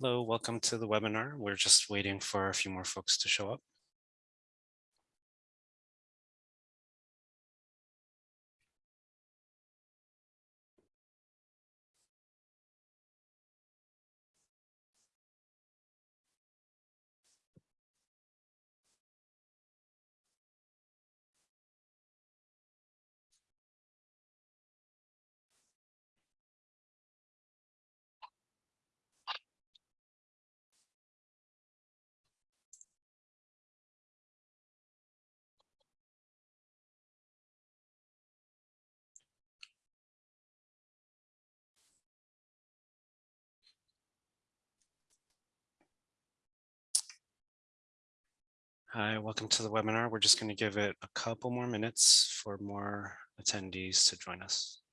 Hello, welcome to the webinar. We're just waiting for a few more folks to show up. Hi, welcome to the webinar. We're just going to give it a couple more minutes for more attendees to join us.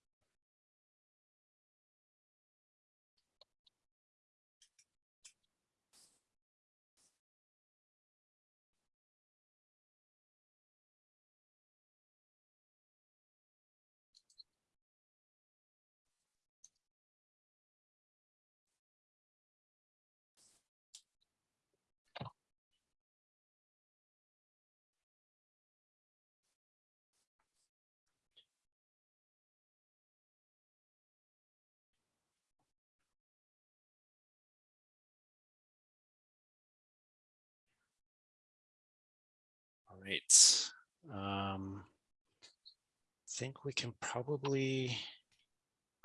Um, I think we can probably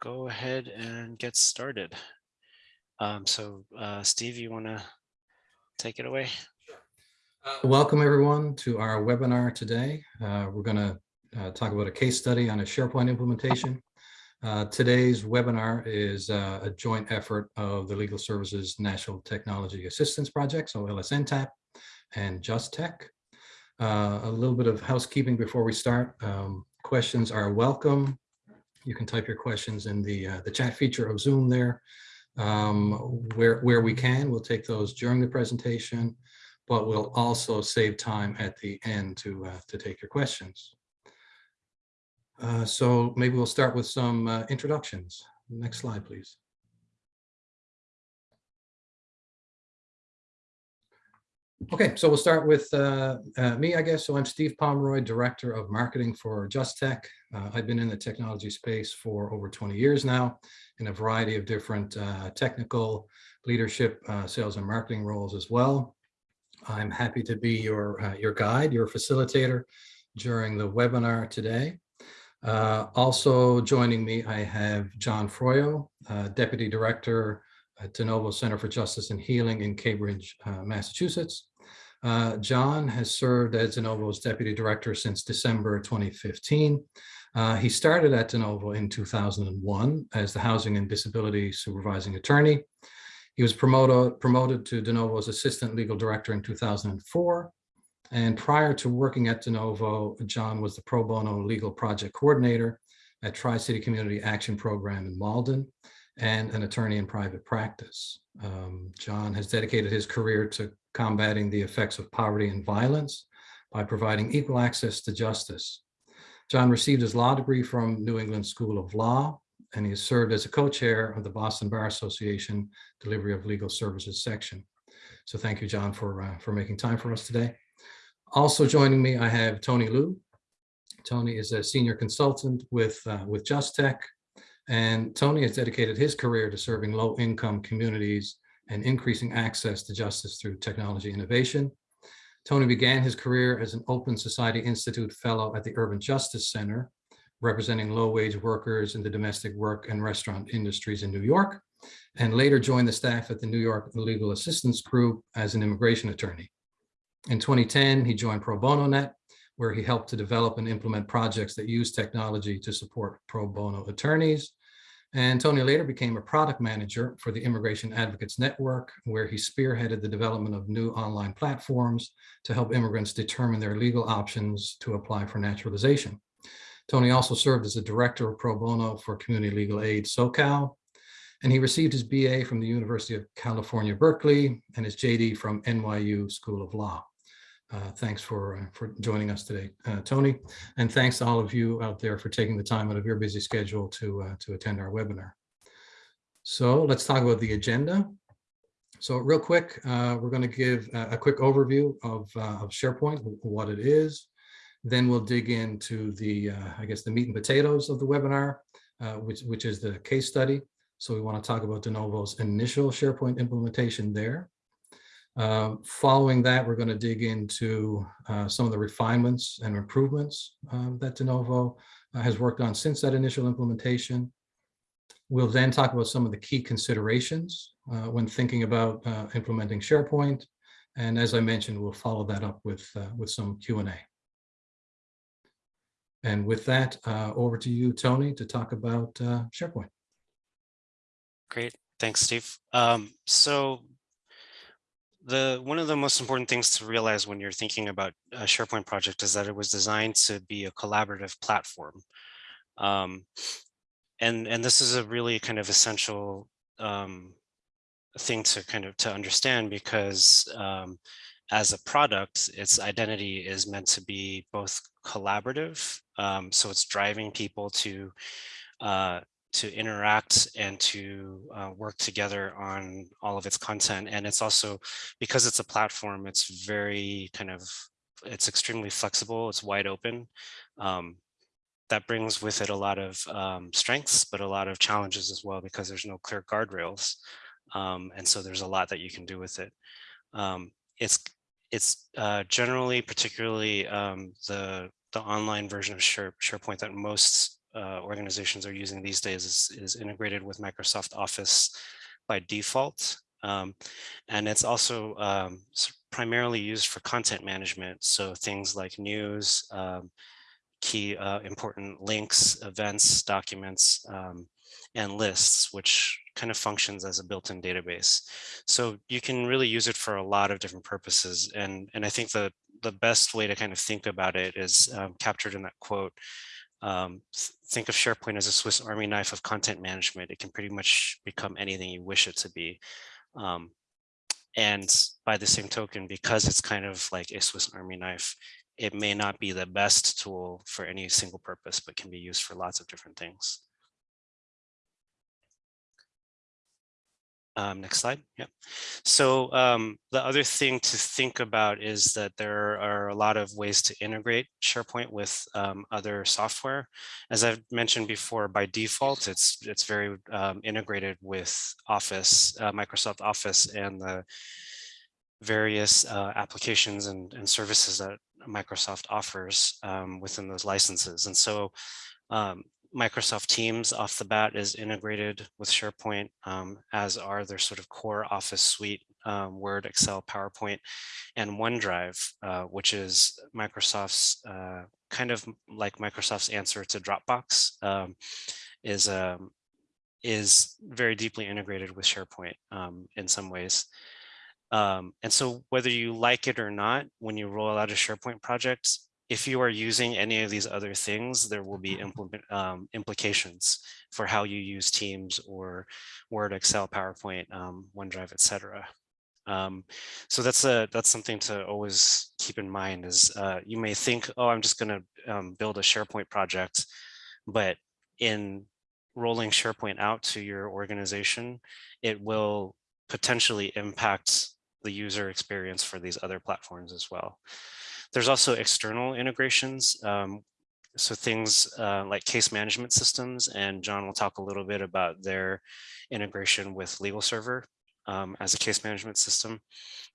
go ahead and get started. Um, so uh, Steve, you want to take it away? Uh, welcome everyone to our webinar today. Uh, we're going to uh, talk about a case study on a SharePoint implementation. Uh, today's webinar is uh, a joint effort of the Legal Services National Technology Assistance Project, so LSNTAP, and Just Tech. Uh, a little bit of housekeeping before we start. Um, questions are welcome. You can type your questions in the, the chat feature of Zoom there. Um, where, where we can, we'll take those during the presentation but we'll also save time at the end to, uh, to take your questions. Uh, so maybe we'll start with some uh, introductions. Next slide, please. Okay, so we'll start with uh, uh, me, I guess. So I'm Steve Pomeroy, Director of Marketing for Just Tech. Uh, I've been in the technology space for over 20 years now in a variety of different technical leadership, sales and marketing roles as well. I'm happy to be your, uh, your guide, your facilitator during the webinar today. Uh, also joining me, I have John Froyo, uh, Deputy Director at De Novo Center for Justice and Healing in Cambridge, uh, Massachusetts. Uh, John has served as De Novo's Deputy Director since December 2015. Uh, he started at De Novo in 2001 as the Housing and Disability Supervising Attorney he was promoted, promoted to De Novo's assistant legal director in 2004. And prior to working at De Novo, John was the pro bono legal project coordinator at Tri-City Community Action Program in Malden and an attorney in private practice. Um, John has dedicated his career to combating the effects of poverty and violence by providing equal access to justice. John received his law degree from New England School of Law and he has served as a co-chair of the Boston Bar Association Delivery of Legal Services section. So thank you, John, for, uh, for making time for us today. Also joining me, I have Tony Liu. Tony is a senior consultant with, uh, with Just Tech, and Tony has dedicated his career to serving low-income communities and increasing access to justice through technology innovation. Tony began his career as an Open Society Institute Fellow at the Urban Justice Center, representing low-wage workers in the domestic work and restaurant industries in New York, and later joined the staff at the New York Legal Assistance Group as an immigration attorney. In 2010, he joined Pro Bono Net, where he helped to develop and implement projects that use technology to support pro bono attorneys. And Tony later became a product manager for the Immigration Advocates Network, where he spearheaded the development of new online platforms to help immigrants determine their legal options to apply for naturalization. Tony also served as a director of pro bono for Community Legal Aid SoCal, and he received his BA from the University of California, Berkeley, and his JD from NYU School of Law. Uh, thanks for, uh, for joining us today, uh, Tony, and thanks to all of you out there for taking the time out of your busy schedule to, uh, to attend our webinar. So let's talk about the agenda. So real quick, uh, we're going to give a, quick overview of, of SharePoint, what it is. Then we'll dig into the, I guess, the meat and potatoes of the webinar, which, which is the case study. So we want to talk about De Novo's initial SharePoint implementation there. Um, following that, we're going to dig into uh, some of the refinements and improvements uh, that De Novo uh, has worked on since that initial implementation. We'll then talk about some of the key considerations uh, when thinking about uh, implementing SharePoint. And as I mentioned, we'll follow that up with, uh, with some Q&A. And with that, over to you, Tony, to talk about SharePoint. Great. Thanks, Steve. Um, so the one of the most important things to realize when you're thinking about a SharePoint project is that it was designed to be a collaborative platform. Um, and, and this is a really kind of essential um, thing to kind of to understand because um, as a product, its identity is meant to be both collaborative. Um, so it's driving people to uh, to interact and to uh, work together on all of its content. And it's also, because it's a platform, it's very kind of, it's extremely flexible, it's wide open. Um, that brings with it a lot of um, strengths, but a lot of challenges as well, because there's no clear guardrails. Um, and so there's a lot that you can do with it. Um, it's it's uh, generally, particularly um, the the online version of Share, SharePoint that most uh, organizations are using these days is, is integrated with Microsoft Office by default. Um, and it's also um, primarily used for content management. So things like news, um, key uh, important links, events, documents, um, and lists, which kind of functions as a built-in database. So you can really use it for a lot of different purposes. And, and I think the, the best way to kind of think about it is um, captured in that quote um, think of SharePoint as a Swiss Army knife of content management. It can pretty much become anything you wish it to be. Um, and by the same token, because it's kind of like a Swiss Army knife, it may not be the best tool for any single purpose, but can be used for lots of different things. Um, next slide. Yeah. So um, the other thing to think about is that there are a lot of ways to integrate SharePoint with um, other software. As I've mentioned before, by default, it's it's very um, integrated with Office, uh, Microsoft Office, and the various uh, applications and, and, services that Microsoft offers um, within those licenses. And so um, Microsoft Teams off the bat is integrated with SharePoint, um, as are their sort of core Office suite, um, Word, Excel, PowerPoint, and OneDrive, uh, which is Microsoft's uh, kind of like Microsoft's answer to Dropbox, um, is um, is very deeply integrated with SharePoint um, in some ways. Um, and so whether you like it or not, when you roll out a SharePoint project, if you are using any of these other things, there will be mm-hmm. implement, um, implications for how you use Teams or Word, Excel, PowerPoint, um, OneDrive, etc. Um, so that's a that's something to always keep in mind. Is uh, you may think, oh, I'm just going to um, build a SharePoint project, but in rolling SharePoint out to your organization, it will potentially impact the user experience for these other platforms as well. There's also external integrations. Um, so things uh, like case management systems, and John will talk a little bit about their integration with Legal Server um, as a case management system,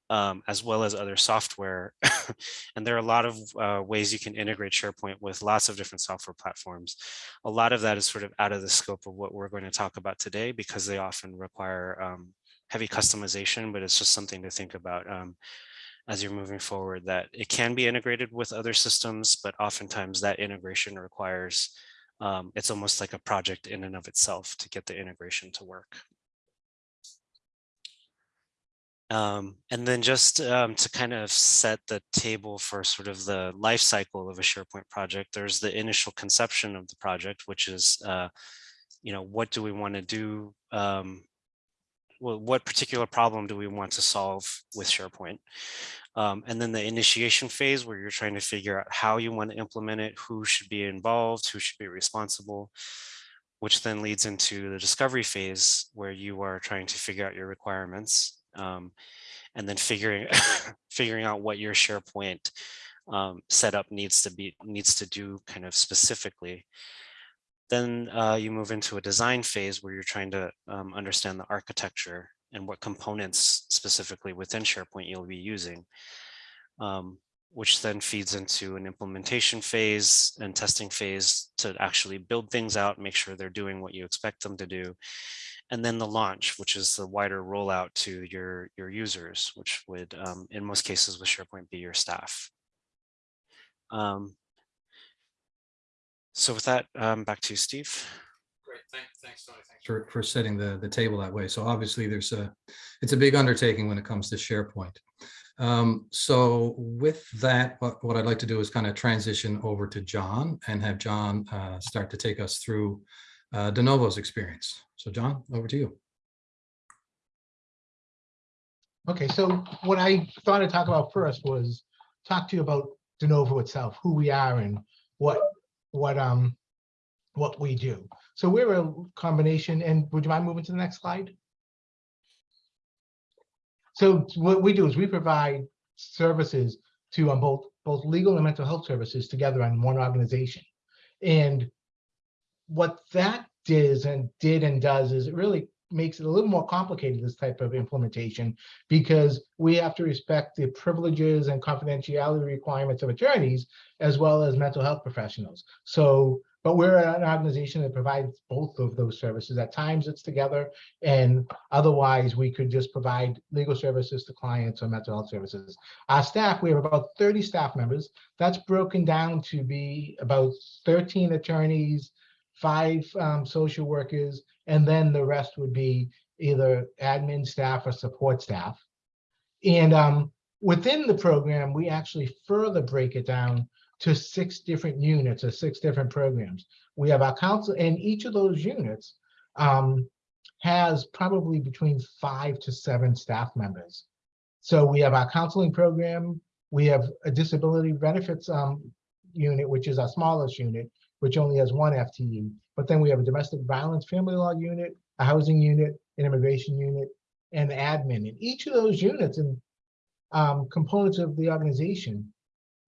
um, as well as other software. and there are a lot of uh, ways you can integrate SharePoint with lots of different software platforms. A lot of that is sort of out of the scope of what we're going to talk about today because they often require um, heavy customization, but it's just something to think about. As you're moving forward that it can be integrated with other systems, but oftentimes that integration requires, um, it's almost like a project in and of itself to get the integration to work. Um, and then just um, to kind of set the table for sort of the life cycle of a SharePoint project, there's the initial conception of the project, which is, uh, you know, what do we want to do? Um, well, what particular problem do we want to solve with SharePoint? Um, and then the initiation phase where you're trying to figure out how you want to implement it, who should be involved, who should be responsible, which then leads into the discovery phase where you are trying to figure out your requirements. um, and then figuring figuring out what your SharePoint um, setup needs to be needs to do kind of specifically. Then uh, you move into a design phase where you're trying to um, understand the architecture and what components specifically within SharePoint you'll be using, um, which then feeds into an implementation phase and testing phase to actually build things out, make sure they're doing what you expect them to do. And then the launch, which is the wider rollout to your, your users, which would, um, in most cases with SharePoint, be your staff. Um, so with that, um, back to you, Steve. Great, thanks, thanks, Tony. Thanks for, for setting the, the table that way. So obviously there's a, it's a big undertaking when it comes to SharePoint. Um, so with that, what, what I'd like to do is kind of transition over to John and have John uh, start to take us through uh, De Novo's experience. So John, over to you. Okay, so what I thought I'd talk about first was talk to you about de novo itself, who we are and what, what, um, what we do. So we're a combination, and would you mind moving to the next slide? So what we do is we provide services to um, both, both legal and mental health services together on one organization. And what that does and did and does is it really makes it a little more complicated, this type of implementation, because we have to respect the privileges and confidentiality requirements of attorneys as well as mental health professionals. So, but we're an organization that provides both of those services. At times it's together and otherwise we could just provide legal services to clients or mental health services. Our staff, we have about 30 staff members. That's broken down to be about 13 attorneys, five um, social workers, and then the rest would be either admin staff or support staff. And um, within the program, we actually further break it down to six different units or six different programs. We have our council, and each of those units um, has probably between five to seven staff members. So we have our counseling program, we have a disability benefits um, unit, which is our smallest unit, which only has one FTE. But then we have a domestic violence family law unit, a housing unit, an immigration unit, and admin. And each of those units and um, components of the organization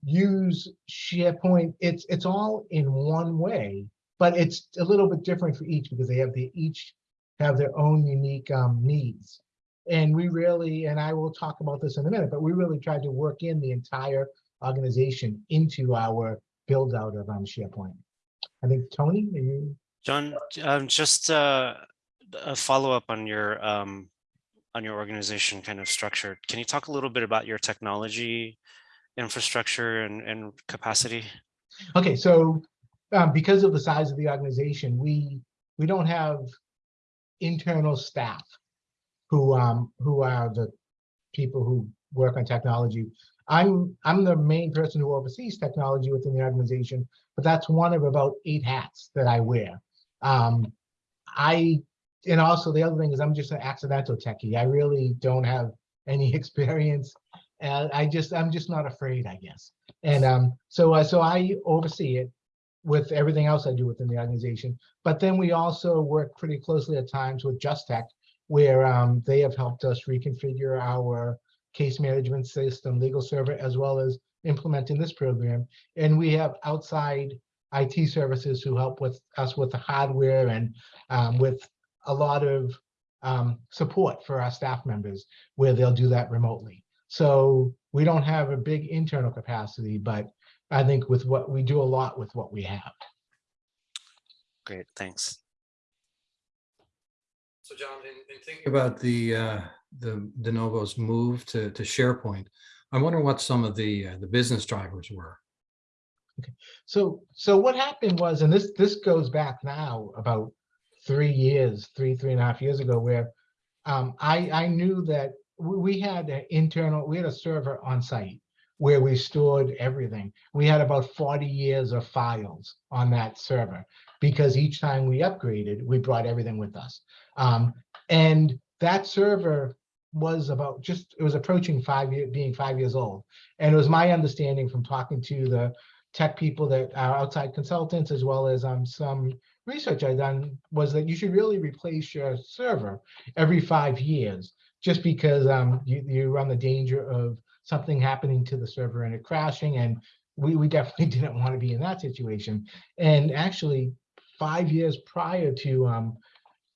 use SharePoint. It's it's all in one way, but it's a little bit different for each because they have the each have their own unique um, needs. And we really, and I will talk about this in a minute, but we really tried to work in the entire organization into our build out of um, SharePoint. I think Tony, are you? John, um, just uh, a follow up on your um, on your organization kind of structure. Can you talk a little bit about your technology infrastructure and, and capacity? Okay, so um, because of the size of the organization, we we don't have internal staff who um, who are the people who work on technology. I'm I'm the main person who oversees technology within the organization, but that's one of about eight hats that I wear. Um, I and also the other thing is I'm just an accidental techie. I really don't have any experience, and I just I'm just not afraid, I guess. And um, so uh, so I oversee it with everything else I do within the organization. But then we also work pretty closely at times with Just Tech, where um, they have helped us reconfigure our case management system, legal server, as well as implementing this program. And we have outside IT services who help with us with the hardware and um, with a lot of um, support for our staff members where they'll do that remotely. So we don't have a big internal capacity, but I think with what we do a lot with what we have. Great, thanks. So John, in, in thinking about the uh, the de novo's move to to SharePoint, I'm wondering what some of the uh, the business drivers were. So so what happened was, and this this goes back now about three years, three three and a half years ago, where um, I I knew that we, we had an internal we had a server on site where we stored everything. We had about 40 years of files on that server because each time we upgraded, we brought everything with us. Um, and that server was about just, it was approaching five year, being five years old. And it was my understanding from talking to the tech people that are outside consultants, as well as um, some research I done was that you should really replace your server every five years just because um, you, you run the danger of something happening to the server and it crashing. And we, we definitely didn't want to be in that situation. And actually, five years prior to um,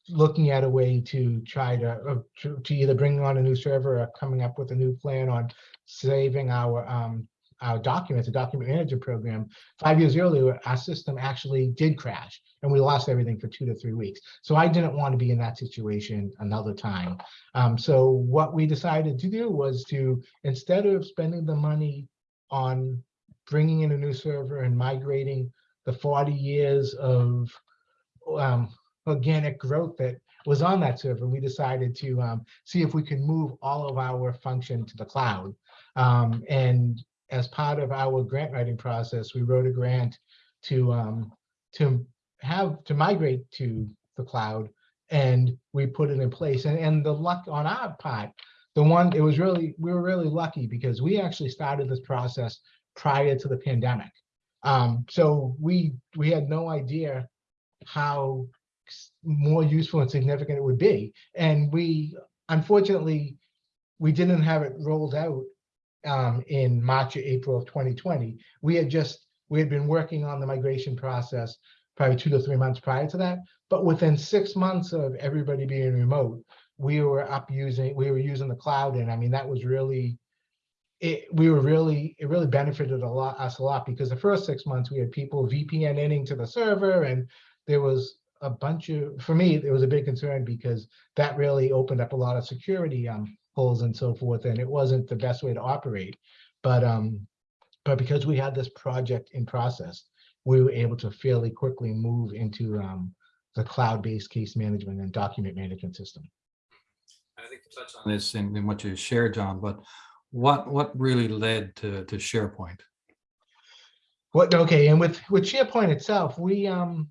looking at a way to try to, uh, to, to either bring on a new server or coming up with a new plan on saving our um, our documents, a document management program, five years earlier, our system actually did crash and we lost everything for two to three weeks. So I didn't want to be in that situation another time. Um, so what we decided to do was to, instead of spending the money on bringing in a new server and migrating the 40 years of um, organic growth that was on that server, we decided to um, see if we could move all of our function to the cloud. Um, and as part of our grant writing process, we wrote a grant to um, to have to migrate to the cloud, and we put it in place. And and the luck on our part, the one it was really we were really lucky because we actually started this process prior to the pandemic. Um, so we we had no idea how more useful and significant it would be, and we unfortunately we didn't have it rolled out um, in March or April of 2020. We had just, we had been working on the migration process probably two to three months prior to that. But within six months of everybody being remote, we were up using, we were using the cloud. And I mean, that was really, it, we were really, it really benefited a lot, us a lot because the first six months we had people VPN-ing to the server and there was a bunch of, for me, it was a big concern because that really opened up a lot of security um, holes and so forth, and it wasn't the best way to operate. But um, but because we had this project in process, we were able to fairly quickly move into um, the cloud-based case management and document management system. I think you touched on this in, in what you shared, John, but what, what really led to, to SharePoint? What, okay, and with, with SharePoint itself, we, um,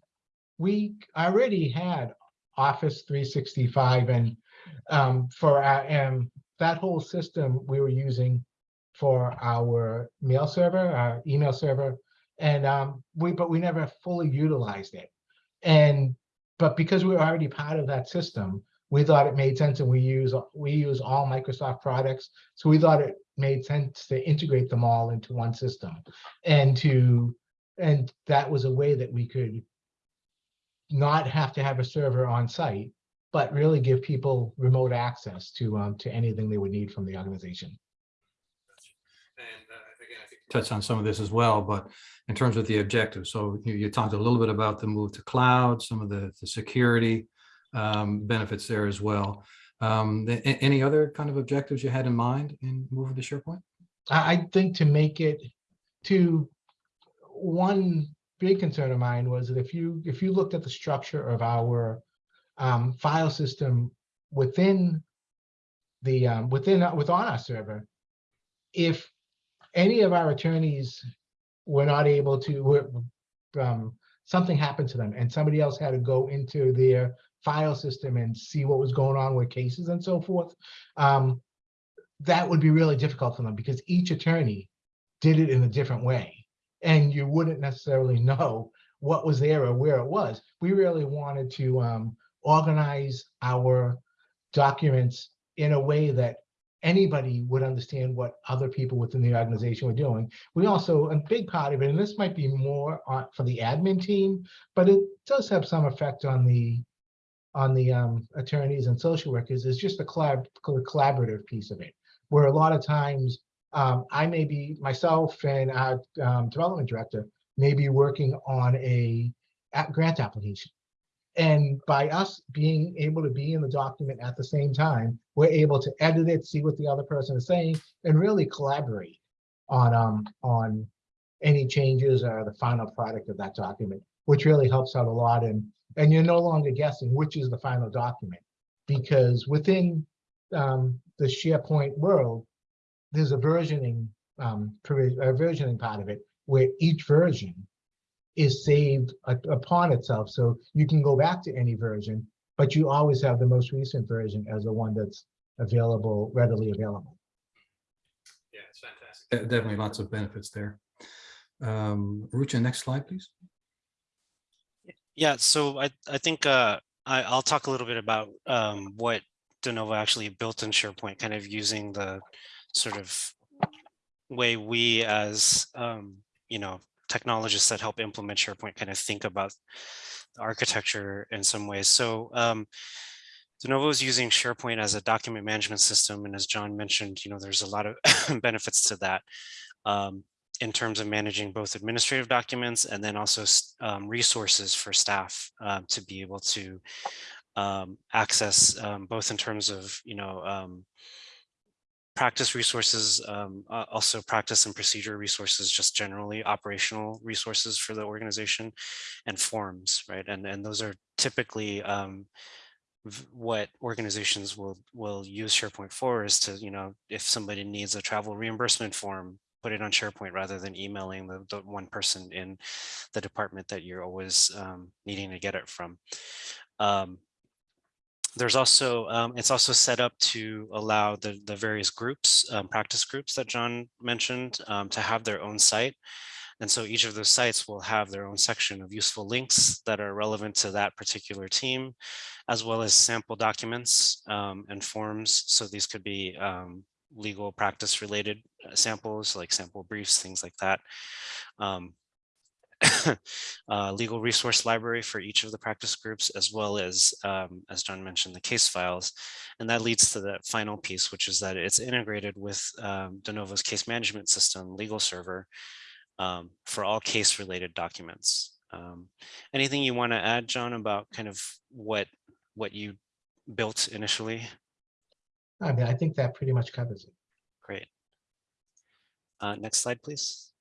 we already had Office three sixty-five and, um, for our, um, that whole system we were using for our mail server, our email server, and, um, we, but we never fully utilized it. And, but because we were already part of that system, we thought it made sense and we use, we use all Microsoft products. So we thought it made sense to integrate them all into one system and to, and that was a way that we could not have to have a server on site, but really give people remote access to, um, to anything they would need from the organization. And uh, again, I think you touched on some of this as well, but in terms of the objectives, so you, you talked a little bit about the move to cloud, some of the, the security um, benefits there as well. Um, a- a- any other kind of objectives you had in mind in moving to SharePoint? I, I think to make it to one big concern of mine was that if you if you looked at the structure of our um, file system within the um, within within our server, if any of our attorneys were not able to were, um, something happened to them and somebody else had to go into their file system and see what was going on with cases and so forth. Um, that would be really difficult for them because each attorney did it in a different way. And you wouldn't necessarily know what was there or where it was. We really wanted to um, organize our documents in a way that anybody would understand what other people within the organization were doing. We also, a big part of it, and this might be more on, for the admin team, but it does have some effect on the on the um, attorneys and social workers, is just the collab the collaborative piece of it where a lot of times um, I may be myself and our um, development director may be working on a, a grant application. And by us being able to be in the document at the same time, we're able to edit it, see what the other person is saying, and really collaborate on um, on any changes or the final product of that document, which really helps out a lot. And and you're no longer guessing which is the final document, because within um, the SharePoint world, there's a versioning um, a versioning part of it where each version is saved u- upon itself. So you can go back to any version, but you always have the most recent version as the one that's available, readily available. Yeah, it's fantastic. Definitely lots of benefits there. Um, Rucha, next slide, please. Yeah, so I, I think uh, I, I'll talk a little bit about um, what De Novo actually built in SharePoint, kind of using the sort of way we as, um, you know, technologists that help implement SharePoint kind of think about the architecture in some ways. So um, De Novo is using SharePoint as a document management system. And as John mentioned, you know, there's a lot of benefits to that um, in terms of managing both administrative documents and then also um, resources for staff um, to be able to um, access um, both in terms of, you know, practice resources, um, uh, also practice and procedure resources, just generally operational resources for the organization and forms, right? And, and those are typically um, what organizations will will use SharePoint for is to, you know, if somebody needs a travel reimbursement form, put it on SharePoint rather than emailing the, the one person in the department that you're always um, needing to get it from. Um, there's also, um, it's also set up to allow the, the various groups, um, practice groups that John mentioned, um, to have their own site. And so each of those sites will have their own section of useful links that are relevant to that particular team, as well as sample documents um, and forms. So these could be um, legal practice related uh, samples, like sample briefs, things like that. Um, uh, legal resource library for each of the practice groups, as well as, um, as John mentioned, the case files. And that leads to the final piece, which is that it's integrated with um, De Novo's case management system, legal server, um, for all case related documents. Um, anything you want to add, John, about kind of what what you built initially? I mean, I think that pretty much covers it. Great. Uh, next slide, please.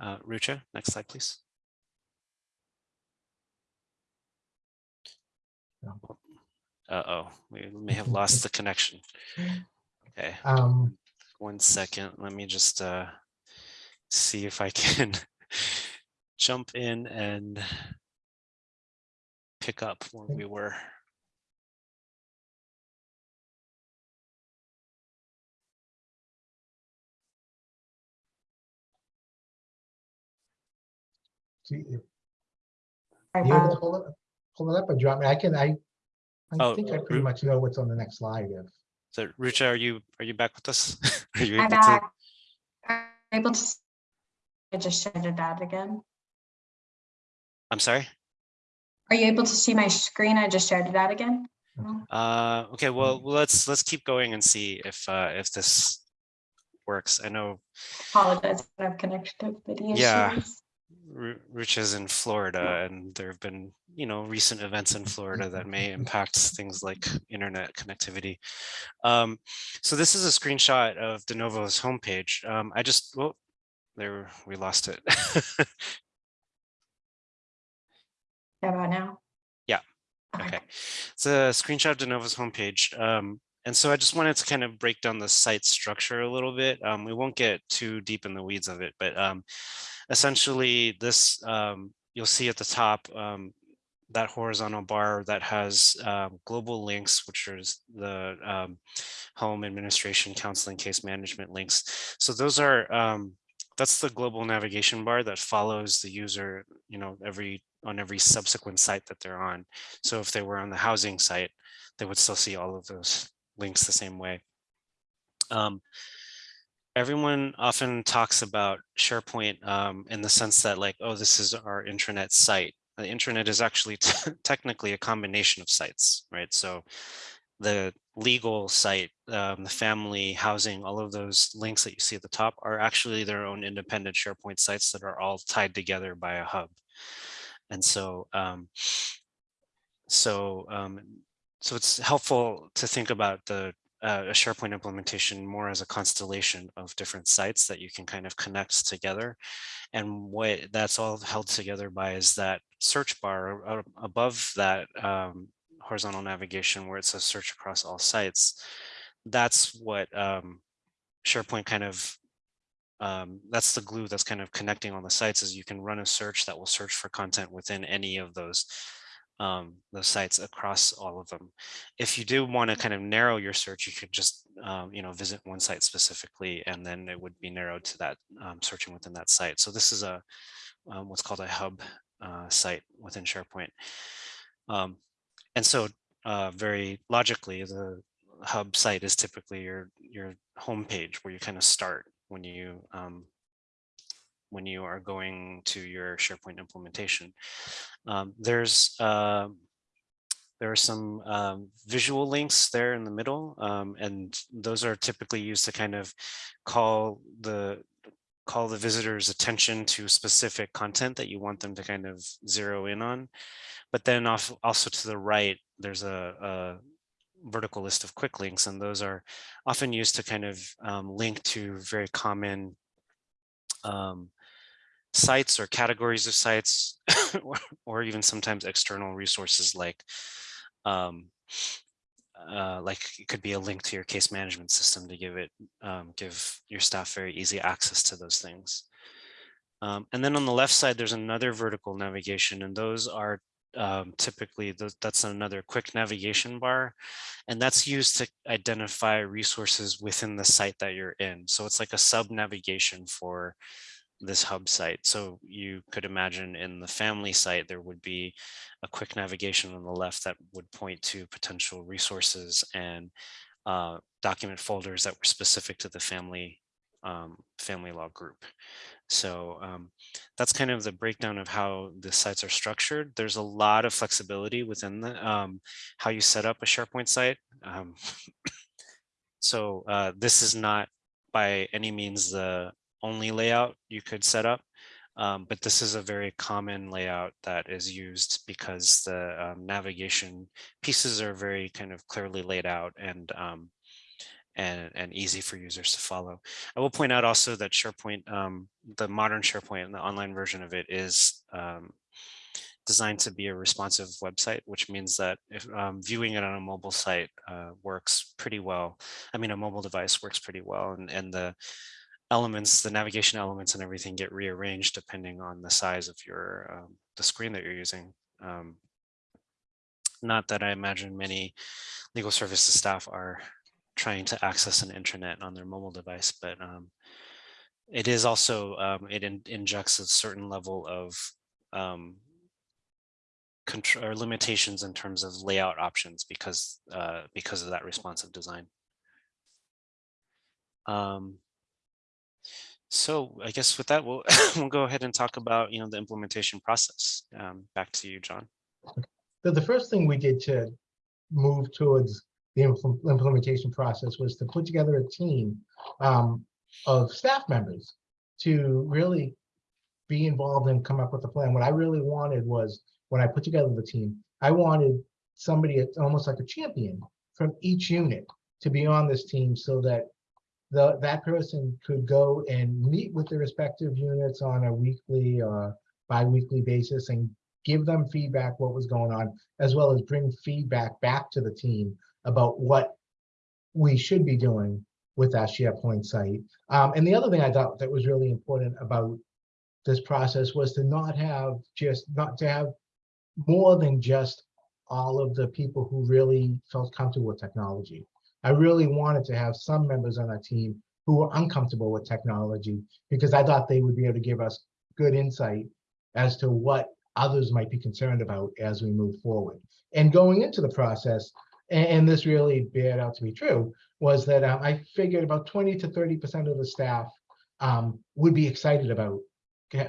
Uh, Rucha, next slide, please. Uh-oh, we may have lost the connection. Okay, Um, one second. Let me just uh, see if I can jump in and pick up where we were. See if Hi, you able to pull it, pull it up or drop me? I can, I, I Oh, think I pretty much know what's on the next slide. If So Rucha, are you are you back with us? Are you I'm able to? back. Are you Able to, s- I just shared it out again. I'm sorry. Are you able to see my screen? I just shared it out again. Uh, okay, well, let's let's keep going and see if uh, if this works. I know Apologize, I have connectivity Yeah. issues. Ru- Rucha is in Florida, and there have been you know recent events in Florida that may impact things like internet connectivity. Um, so this is a screenshot of De Novo's homepage. Um, I just well, there we lost it. How about now? Yeah. Okay, it's a screenshot of De Novo's homepage. Um, and so I just wanted to kind of break down the site structure a little bit. Um, we won't get too deep in the weeds of it, but um, essentially this, um, you'll see at the top, um, that horizontal bar that has um, global links, which is the um, home administration, counseling, case management links. So those are, that's the global navigation bar that follows the user, you know, every on every subsequent site that they're on. So if they were on the housing site, they would still see all of those links the same way. Um, everyone often talks about SharePoint um, in the sense that like, oh, this is our intranet site. The intranet is actually technically a combination of sites, right? So the legal site, um, the family, housing, all of those links that you see at the top are actually their own independent SharePoint sites that are all tied together by a hub. And so, um, so, um, so it's helpful to think about the uh, a SharePoint implementation more as a constellation of different sites that you can kind of connect together. And what that's all held together by is that search bar above that um, horizontal navigation where it says search across all sites. That's what um, SharePoint kind of um, that's the glue that's kind of connecting all the sites is you can run a search that will search for content within any of those um, those sites across all of them. If you do want to kind of narrow your search, you could just um, you know visit one site specifically, and then it would be narrowed to that um, searching within that site. So this is a um, what's called a hub uh, site within SharePoint. Um, and so uh, very logically, the hub site is typically your your home page where you kind of start when you um, when you are going to your SharePoint implementation. Um, there's uh, there are some um, visual links there in the middle, um, and those are typically used to kind of call the call the visitor's attention to specific content that you want them to kind of zero in on. But then off, also to the right, there's a, a vertical list of quick links, and those are often used to kind of um, link to very common um, sites or categories of sites, or, even sometimes external resources like um, uh, like it could be a link to your case management system to give it um, give your staff very easy access to those things. Um, and then on the left side, there's another vertical navigation, and those are um, typically th that's another quick navigation bar, and that's used to identify resources within the site that you're in. So it's like a sub navigation for this hub site. So you could imagine in the family site, there would be a quick navigation on the left that would point to potential resources and uh, document folders that were specific to the family um, family law group. So um, that's kind of the breakdown of how the sites are structured. There's a lot of flexibility within the, um, how you set up a SharePoint site. Um, so uh, this is not by any means the only layout you could set up. Um, but this is a very common layout that is used because the um, navigation pieces are very kind of clearly laid out and, um, and, and easy for users to follow. I will point out also that SharePoint, um, the modern SharePoint and the online version of it is um, designed to be a responsive website, which means that if um, viewing it on a mobile site uh, works pretty well. I mean, a mobile device works pretty well and, and the elements, the navigation elements and everything get rearranged depending on the size of your, um, the screen that you're using. Um, not that I imagine many legal services staff are trying to access an intranet on their mobile device, but um, it is also, um, it in, injects a certain level of um, control or limitations in terms of layout options because uh, because of that responsive design. Um, so I guess with that, we'll we'll go ahead and talk about you know the implementation process. Um, back to you, John. So the first thing we did to move towards the impl- implementation process was to put together a team um, of staff members to really be involved and come up with a plan. What I really wanted was when I put together the team, I wanted somebody, almost like a champion from each unit to be on this team so that the, that person could go and meet with the respective units on a weekly or bi-weekly basis and give them feedback what was going on, as well as bring feedback back to the team about what we should be doing with that SharePoint site. Um, and the other thing I thought that was really important about this process was to not have just not to have more than just all of the people who really felt comfortable with technology. I really wanted to have some members on our team who were uncomfortable with technology because I thought they would be able to give us good insight as to what others might be concerned about as we move forward. And going into the process, and, this really bared out to be true, was that um, I figured about 20 to 30% of the staff um, would be excited about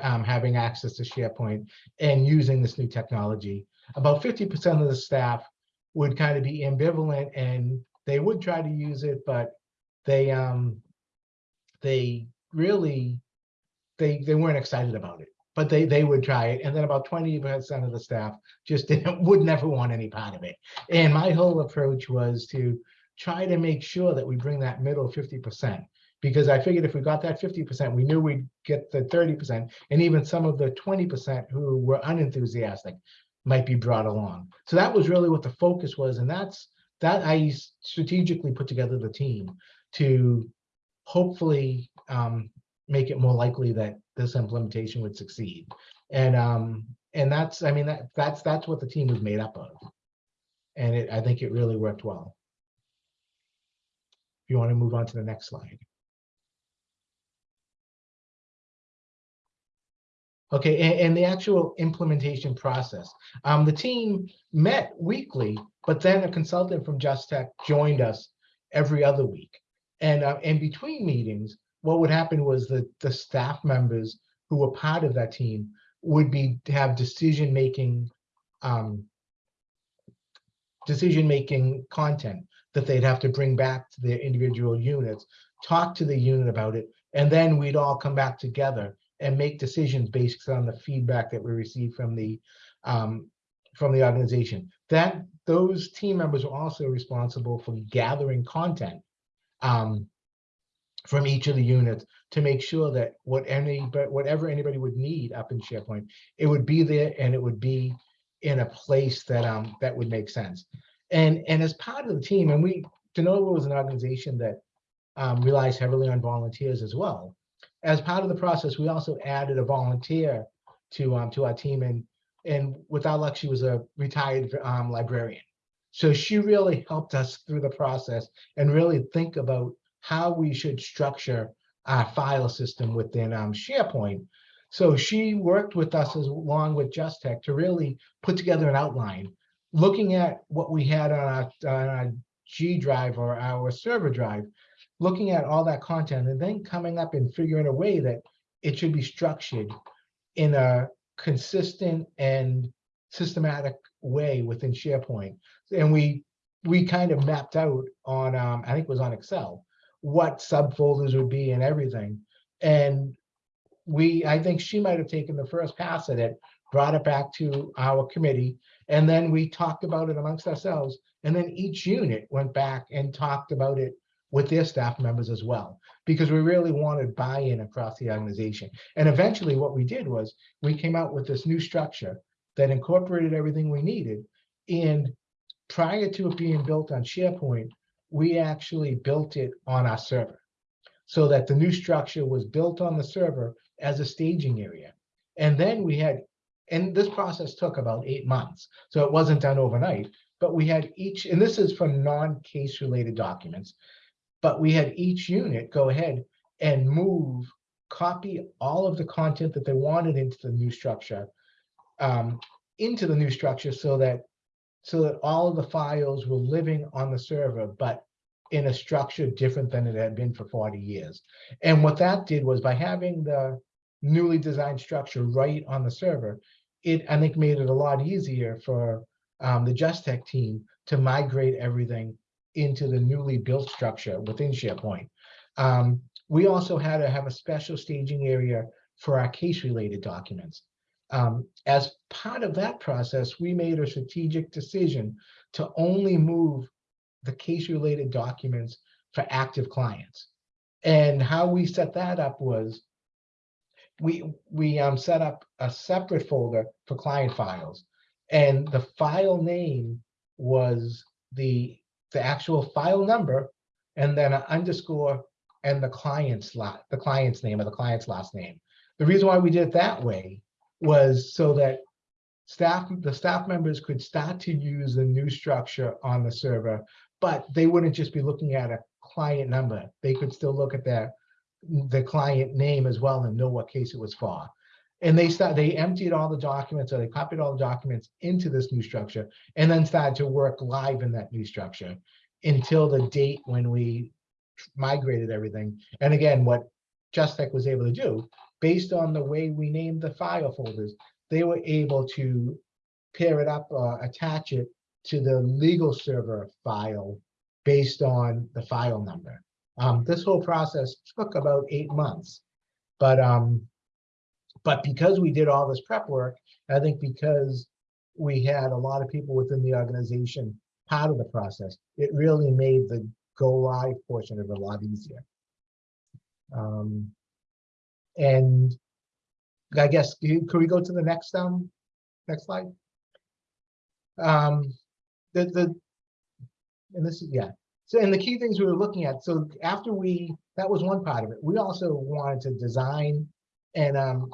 um, having access to SharePoint and using this new technology. About 50% of the staff would kind of be ambivalent and they would try to use it, but they um they really they they weren't excited about it. But they they would try it, and then about 20% of the staff just didn't would never want any part of it. And my whole approach was to try to make sure that we bring that middle 50% because I figured if we got that 50%, we knew we'd get the 30%, and even some of the 20% who were unenthusiastic might be brought along. So that was really what the focus was, and that's that I strategically put together the team to hopefully um, make it more likely that this implementation would succeed. And um, and that's I mean that that's that's what the team was made up of, and it I think it really worked well. If you want to move on to the next slide. Okay, and, and the actual implementation process. Um, the team met weekly, but then a consultant from Just Tech joined us every other week. And, uh, in between meetings, what would happen was that the staff members who were part of that team would be, have decision-making, um, decision-making content that they'd have to bring back to their individual units, talk to the unit about it, and then we'd all come back together and make decisions based on the feedback that we received from the, um, from the organization. That, those team members were also responsible for gathering content um, from each of the units to make sure that what any, but whatever anybody would need up in SharePoint, it would be there and it would be in a place that, um, that would make sense. And, and as part of the team, and we, De Novo was an organization that um, relies heavily on volunteers as well. As part of the process, we also added a volunteer to, um, to our team and, and without luck, she was a retired, um, librarian. So she really helped us through the process and really think about how we should structure our file system within, um, SharePoint. So she worked with us as along with Just Tech to really put together an outline, looking at what we had on our, on our G drive or our server drive, looking at all that content and then coming up and figuring a way that it should be structured in a consistent and systematic way within SharePoint. And we we kind of mapped out on um, I think it was on Excel what subfolders would be and everything. And we I think she might have taken the first pass at it, brought it back to our committee, and then we talked about it amongst ourselves. And then each unit went back and talked about it with their staff members as well, because we really wanted buy-in across the organization. And eventually what we did was we came out with this new structure that incorporated everything we needed. And prior to it being built on SharePoint, we actually built it on our server. So that the new structure was built on the server as a staging area. And then we had, and this process took about eight months, so it wasn't done overnight, but we had each, and this is for non-case related documents, but we had each unit go ahead and move, copy all of the content that they wanted into the new structure, um, into the new structure so that, so that all of the files were living on the server, but in a structure different than it had been for 40 years. And what that did was by having the newly designed structure right on the server, it, I think, made it a lot easier for um, the Just Tech team to migrate everything into the newly built structure within SharePoint. Um, we also had to have a special staging area for our case-related documents. Um, as part of that process, we made a strategic decision to only move the case-related documents for active clients. And how we set that up was we we um, set up a separate folder for client files, and the file name was the the actual file number, and then an underscore and the client's lot the client's name or the client's last name. The reason why we did it that way was so that staff the staff members could start to use the new structure on the server, but they wouldn't just be looking at a client number. They could still look at their the client name as well and know what case it was for. And they start, they emptied all the documents or they copied all the documents into this new structure and then started to work live in that new structure until the date when we migrated everything. And again, what Just Tech was able to do, based on the way we named the file folders, they were able to pair it up or attach it to the legal server file based on the file number. Um, this whole process took about eight months, but um, but because we did all this prep work, I think because we had a lot of people within the organization part of the process, it really made the go live portion of it a lot easier. Um, and I guess could we go to the next um next slide? Um, the the and this is yeah so, and the key things we were looking at, so after we, that was one part of it. We also wanted to design and um,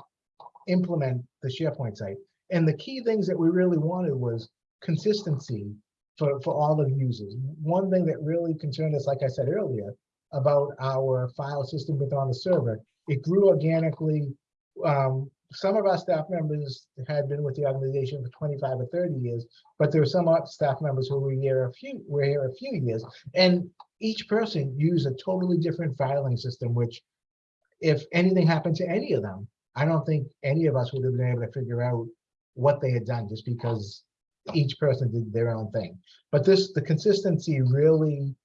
implement the SharePoint site. And the key things that we really wanted was consistency for, for all of the users. One thing that really concerned us, like I said earlier, about our file system within on the server, it grew organically um, some of our staff members had been with the organization for twenty-five or thirty years, but there were some staff members who were here a few, were here a few years. And each person used a totally different filing system, which if anything happened to any of them, I don't think any of us would have been able to figure out what they had done just because each person did their own thing. But this, the consistency really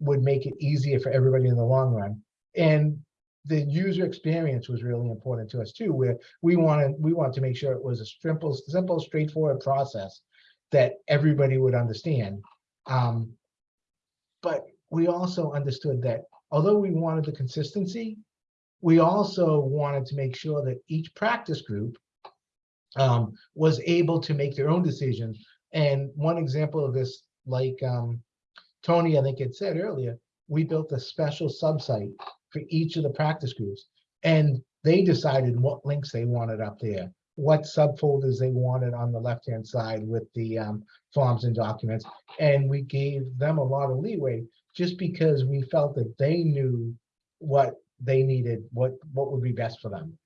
would make it easier for everybody in the long run. And the user experience was really important to us too, where we wanted, we wanted to make sure it was a simple, simple, straightforward process that everybody would understand. Um, But we also understood that although we wanted the consistency, we also wanted to make sure that each practice group um, was able to make their own decisions. And one example of this, like um, Tony, I think had said earlier, we built a special subsite for each of the practice groups. And they decided what links they wanted up there, what subfolders they wanted on the left-hand side with the um, forms and documents. And we gave them a lot of leeway just because we felt that they knew what they needed, what, what would be best for them.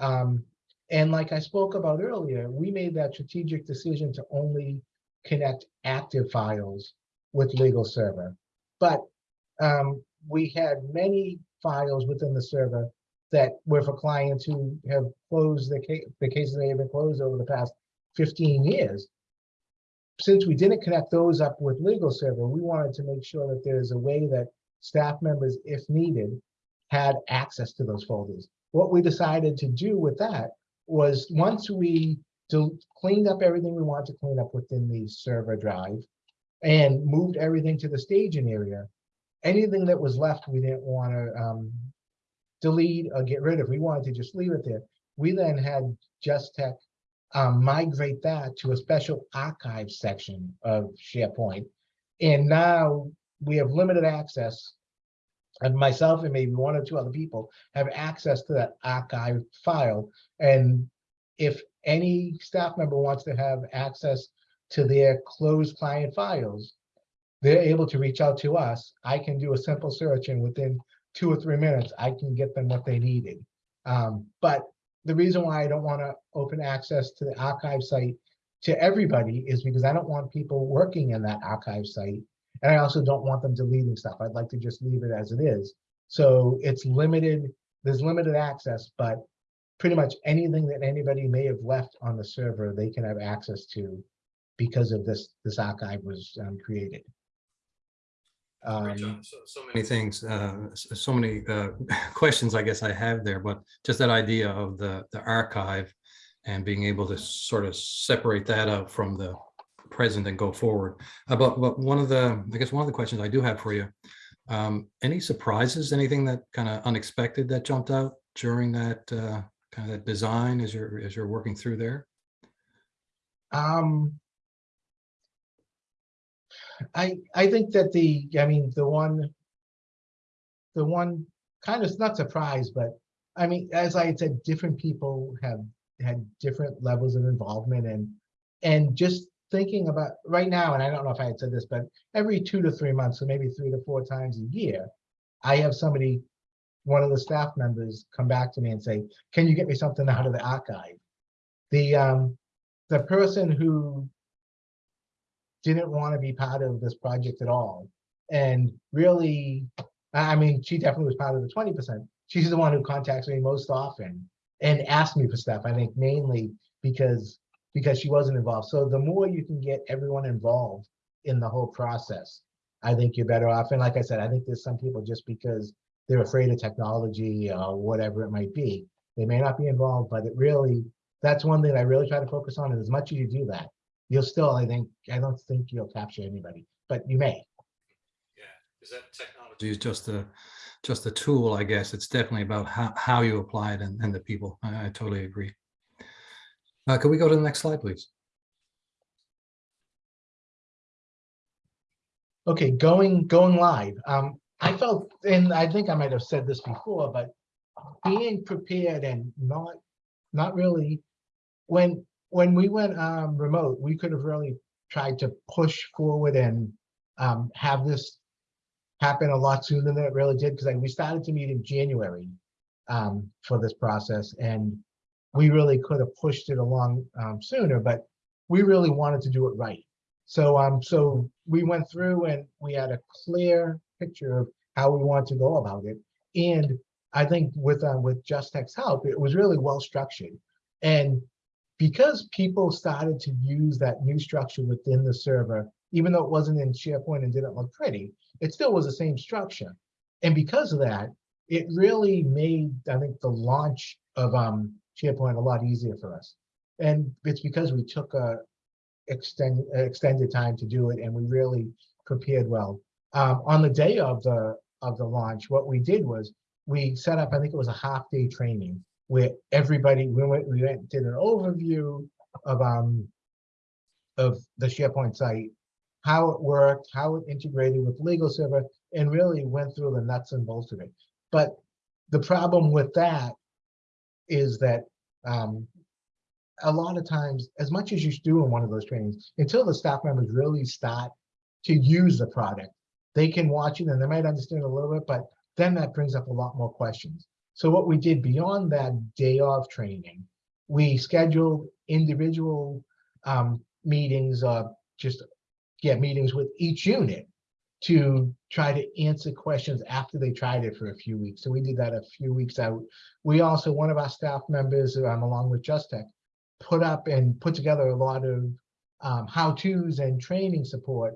Um, and like I spoke about earlier, we made that strategic decision to only connect active files with legal server. But um, we had many files within the server that were for clients who have closed the case, the cases they have been closed over the past 15 years. Since we didn't connect those up with legal server, we wanted to make sure that there's a way that staff members, if needed, had access to those folders. What we decided to do with that was once we cleaned up everything we wanted to clean up within the server drive and moved everything to the staging area, anything that was left, we didn't want to um, delete or get rid of. We wanted to just leave it there. We then had Just Tech um, migrate that to a special archive section of SharePoint. And now we have limited access. And myself and maybe one or two other people have access to that archive file. And if any staff member wants to have access to their closed client files, they're able to reach out to us. I can do a simple search and within two or three minutes, I can get them what they needed. Um, but the reason why I don't want to open access to the archive site to everybody is because I don't want people working in that archive site. And I also don't want them deleting stuff. I'd like to just leave it as it is. So it's limited, there's limited access, but pretty much anything that anybody may have left on the server, they can have access to because of this, this archive was um, created. Um, So so many things, uh, so many uh, questions I guess I have there, but just that idea of the, the archive and being able to sort of separate that out from the present and go forward. Uh, But, but one of the, I guess one of the questions I do have for you, um, any surprises, anything that kind of unexpected that jumped out during that uh, kind of that design as you're, as you're working through there? Um. I, I think that the, I mean, the one. The one kind of not surprised, but I mean, as I said, different people have had different levels of involvement and. And just thinking about right now, and I don't know if I had said this, but every two to three months, so maybe three to four times a year. I have somebody, one of the staff members come back to me and say, can you get me something out of the archive? The, um, the person who didn't want to be part of this project at all. And really, I mean, she definitely was part of the twenty percent. She's the one who contacts me most often and asks me for stuff, I think mainly because, because she wasn't involved. So the more you can get everyone involved in the whole process, I think you're better off. And like I said, I think there's some people just because they're afraid of technology or whatever it might be, they may not be involved, but it really, that's one thing I really try to focus on. And as much as you do that, you'll still, I think, I don't think you'll capture anybody, but you may. Yeah, is that technology is just a, just a tool, I guess. It's definitely about how, how you apply it and, and the people. I, I totally agree. Uh, could we go to the next slide, please? Okay, going, going live. Um, I felt, and I think I might have said this before, but being prepared and not, not really, when, when we went um, remote, we could have really tried to push forward and um, have this happen a lot sooner than it really did, because like, we started to meet in January um, for this process, and we really could have pushed it along um, sooner, but we really wanted to do it right. So, um, so we went through and we had a clear picture of how we want to go about it. And I think with, uh, with Just Tech's help, it was really well structured. And because people started to use that new structure within the server, even though it wasn't in SharePoint and didn't look pretty, it still was the same structure. And because of that, it really made, I think, the launch of um, SharePoint a lot easier for us. And it's because we took a extended extended time to do it, and we really prepared well. Um, on the day of the of the launch, what we did was we set up, I think it was a half day training where everybody we went we went did an overview of um of the SharePoint site, how it worked, how it integrated with legal server, and really went through the nuts and bolts of it. But the problem with that is that um, a lot of times, as much as you do in one of those trainings, until the staff members really start to use the product, they can watch it and they might understand a little bit, but then that brings up a lot more questions. So what we did beyond that day of training, we scheduled individual um, meetings, uh, just yeah, meetings with each unit to try to answer questions after they tried it for a few weeks. So we did that a few weeks out. We also, one of our staff members, um, along with Just Tech, put up and put together a lot of um, how-tos and training support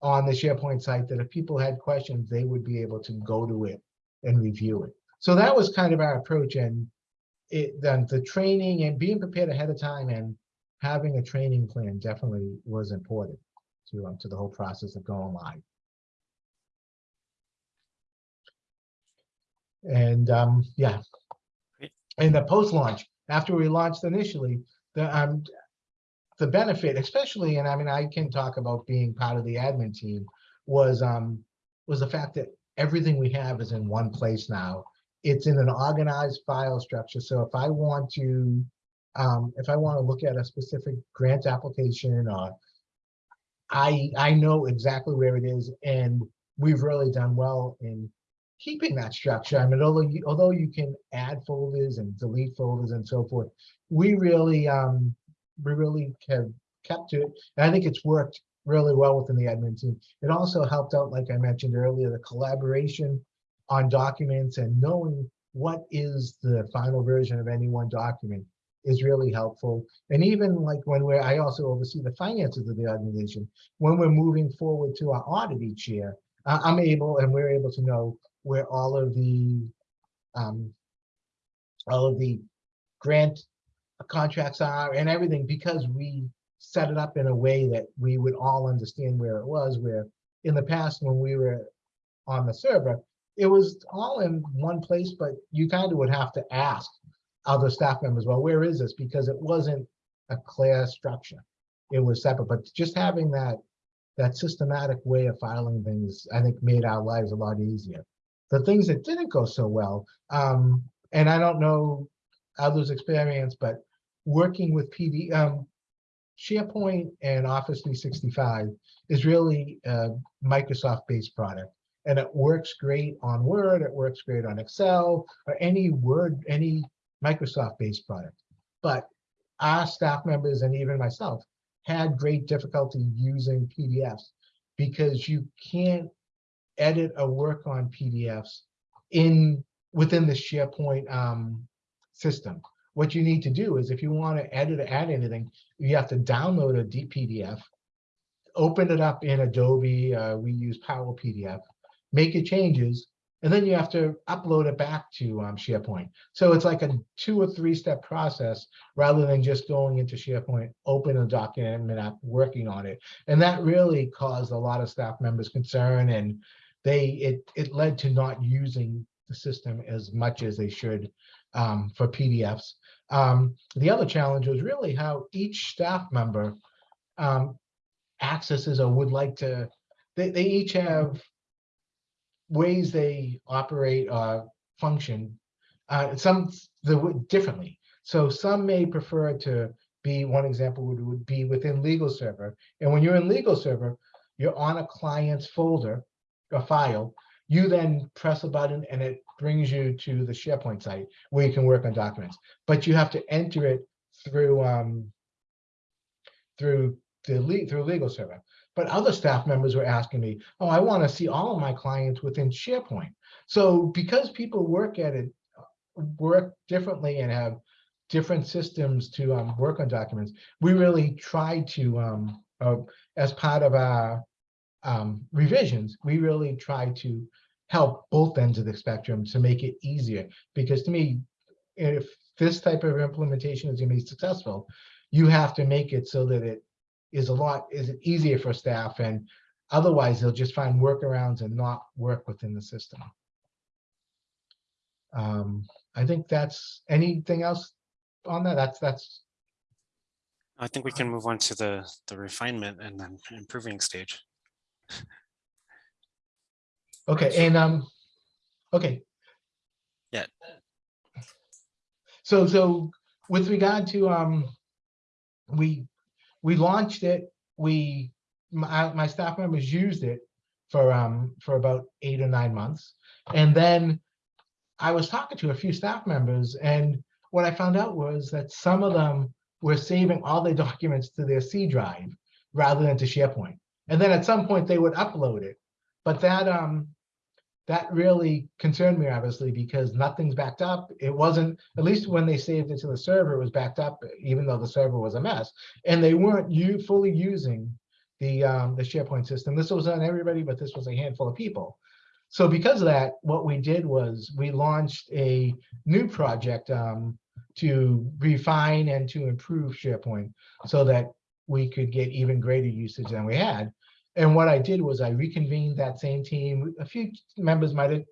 on the SharePoint site that if people had questions, they would be able to go to it and review it. So that was kind of our approach and it, then the training and being prepared ahead of time and having a training plan definitely was important to, um, to the whole process of going live. And um, yeah. And the post-launch, after we launched initially, the um, the benefit, especially, and I mean, I can talk about being part of the admin team, was um was the fact that everything we have is in one place now. It's in an organized file structure. So if I want to, um, if I want to look at a specific grant application or I I know exactly where it is, and we've really done well in keeping that structure. I mean, although you, although you can add folders and delete folders and so forth, we really um we really have kept it. And I think it's worked really well within the admin team. It also helped out, like I mentioned earlier, the collaboration on documents and knowing what is the final version of any one document is really helpful. And even like when we're, I also oversee the finances of the organization. When we're moving forward to our audit each year, I'm able and we're able to know where all of the um, all of the grant contracts are and everything because we set it up in a way that we would all understand where it was, where in the past when we were on the server, it was all in one place, but you kind of would have to ask other staff members, well, where is this? Because it wasn't a clear structure. It was separate, but just having that that systematic way of filing things, I think made our lives a lot easier. The things that didn't go so well, um, and I don't know others' experience, but working with PD, um, SharePoint and Office 365 is really a Microsoft-based product. And it works great on Word, it works great on Excel, or any Word, any Microsoft-based product. But our staff members and even myself had great difficulty using PDFs because you can't edit or work on PDFs in within the SharePoint um, system. What you need to do is if you want to edit or add anything, you have to download a PDF, open it up in Adobe, uh, we use Power PDF, make your changes, and then you have to upload it back to um, SharePoint. So it's like a two or three step process rather than just going into SharePoint, open a document app, working on it. And that really caused a lot of staff members concern and they it it led to not using the system as much as they should um, for PDFs. Um, the other challenge was really how each staff member um, accesses or would like to, they, they each have ways they operate or function, uh, some the differently. So some may prefer to be, one example would, would be within legal server. And when you're in legal server, you're on a client's folder, a file, You then press a button and it brings you to the SharePoint site where you can work on documents. But you have to enter it through um, through the le- through legal server. But other staff members were asking me, oh, I want to see all of my clients within SharePoint. So because people work at it, work differently and have different systems to um, work on documents, we really try to, um, uh, as part of our um, revisions, we really try to help both ends of the spectrum to make it easier. Because to me, if this type of implementation is going to be successful, you have to make it so that it is a lot, is easier for staff and otherwise they'll just find workarounds and not work within the system. Um, I think that's, anything else on that? That's, that's, I think we can move on to the, the refinement and then improving stage. Okay, and, um, okay. Yeah. So, so with regard to, um, we, we launched it, we, my, my staff members used it for, um, for about eight or nine months. And then I was talking to a few staff members and what I found out was that some of them were saving all their documents to their C drive rather than to SharePoint. And then at some point they would upload it. But that, um, that really concerned me obviously because nothing's backed up. It wasn't, at least when they saved it to the server, it was backed up, even though the server was a mess. And they weren't you fully using the, um, the SharePoint system. This was on everybody, but this was a handful of people. So because of that, what we did was we launched a new project um, to refine and to improve SharePoint so that we could get even greater usage than we had. And what I did was I reconvened that same team. A few members might have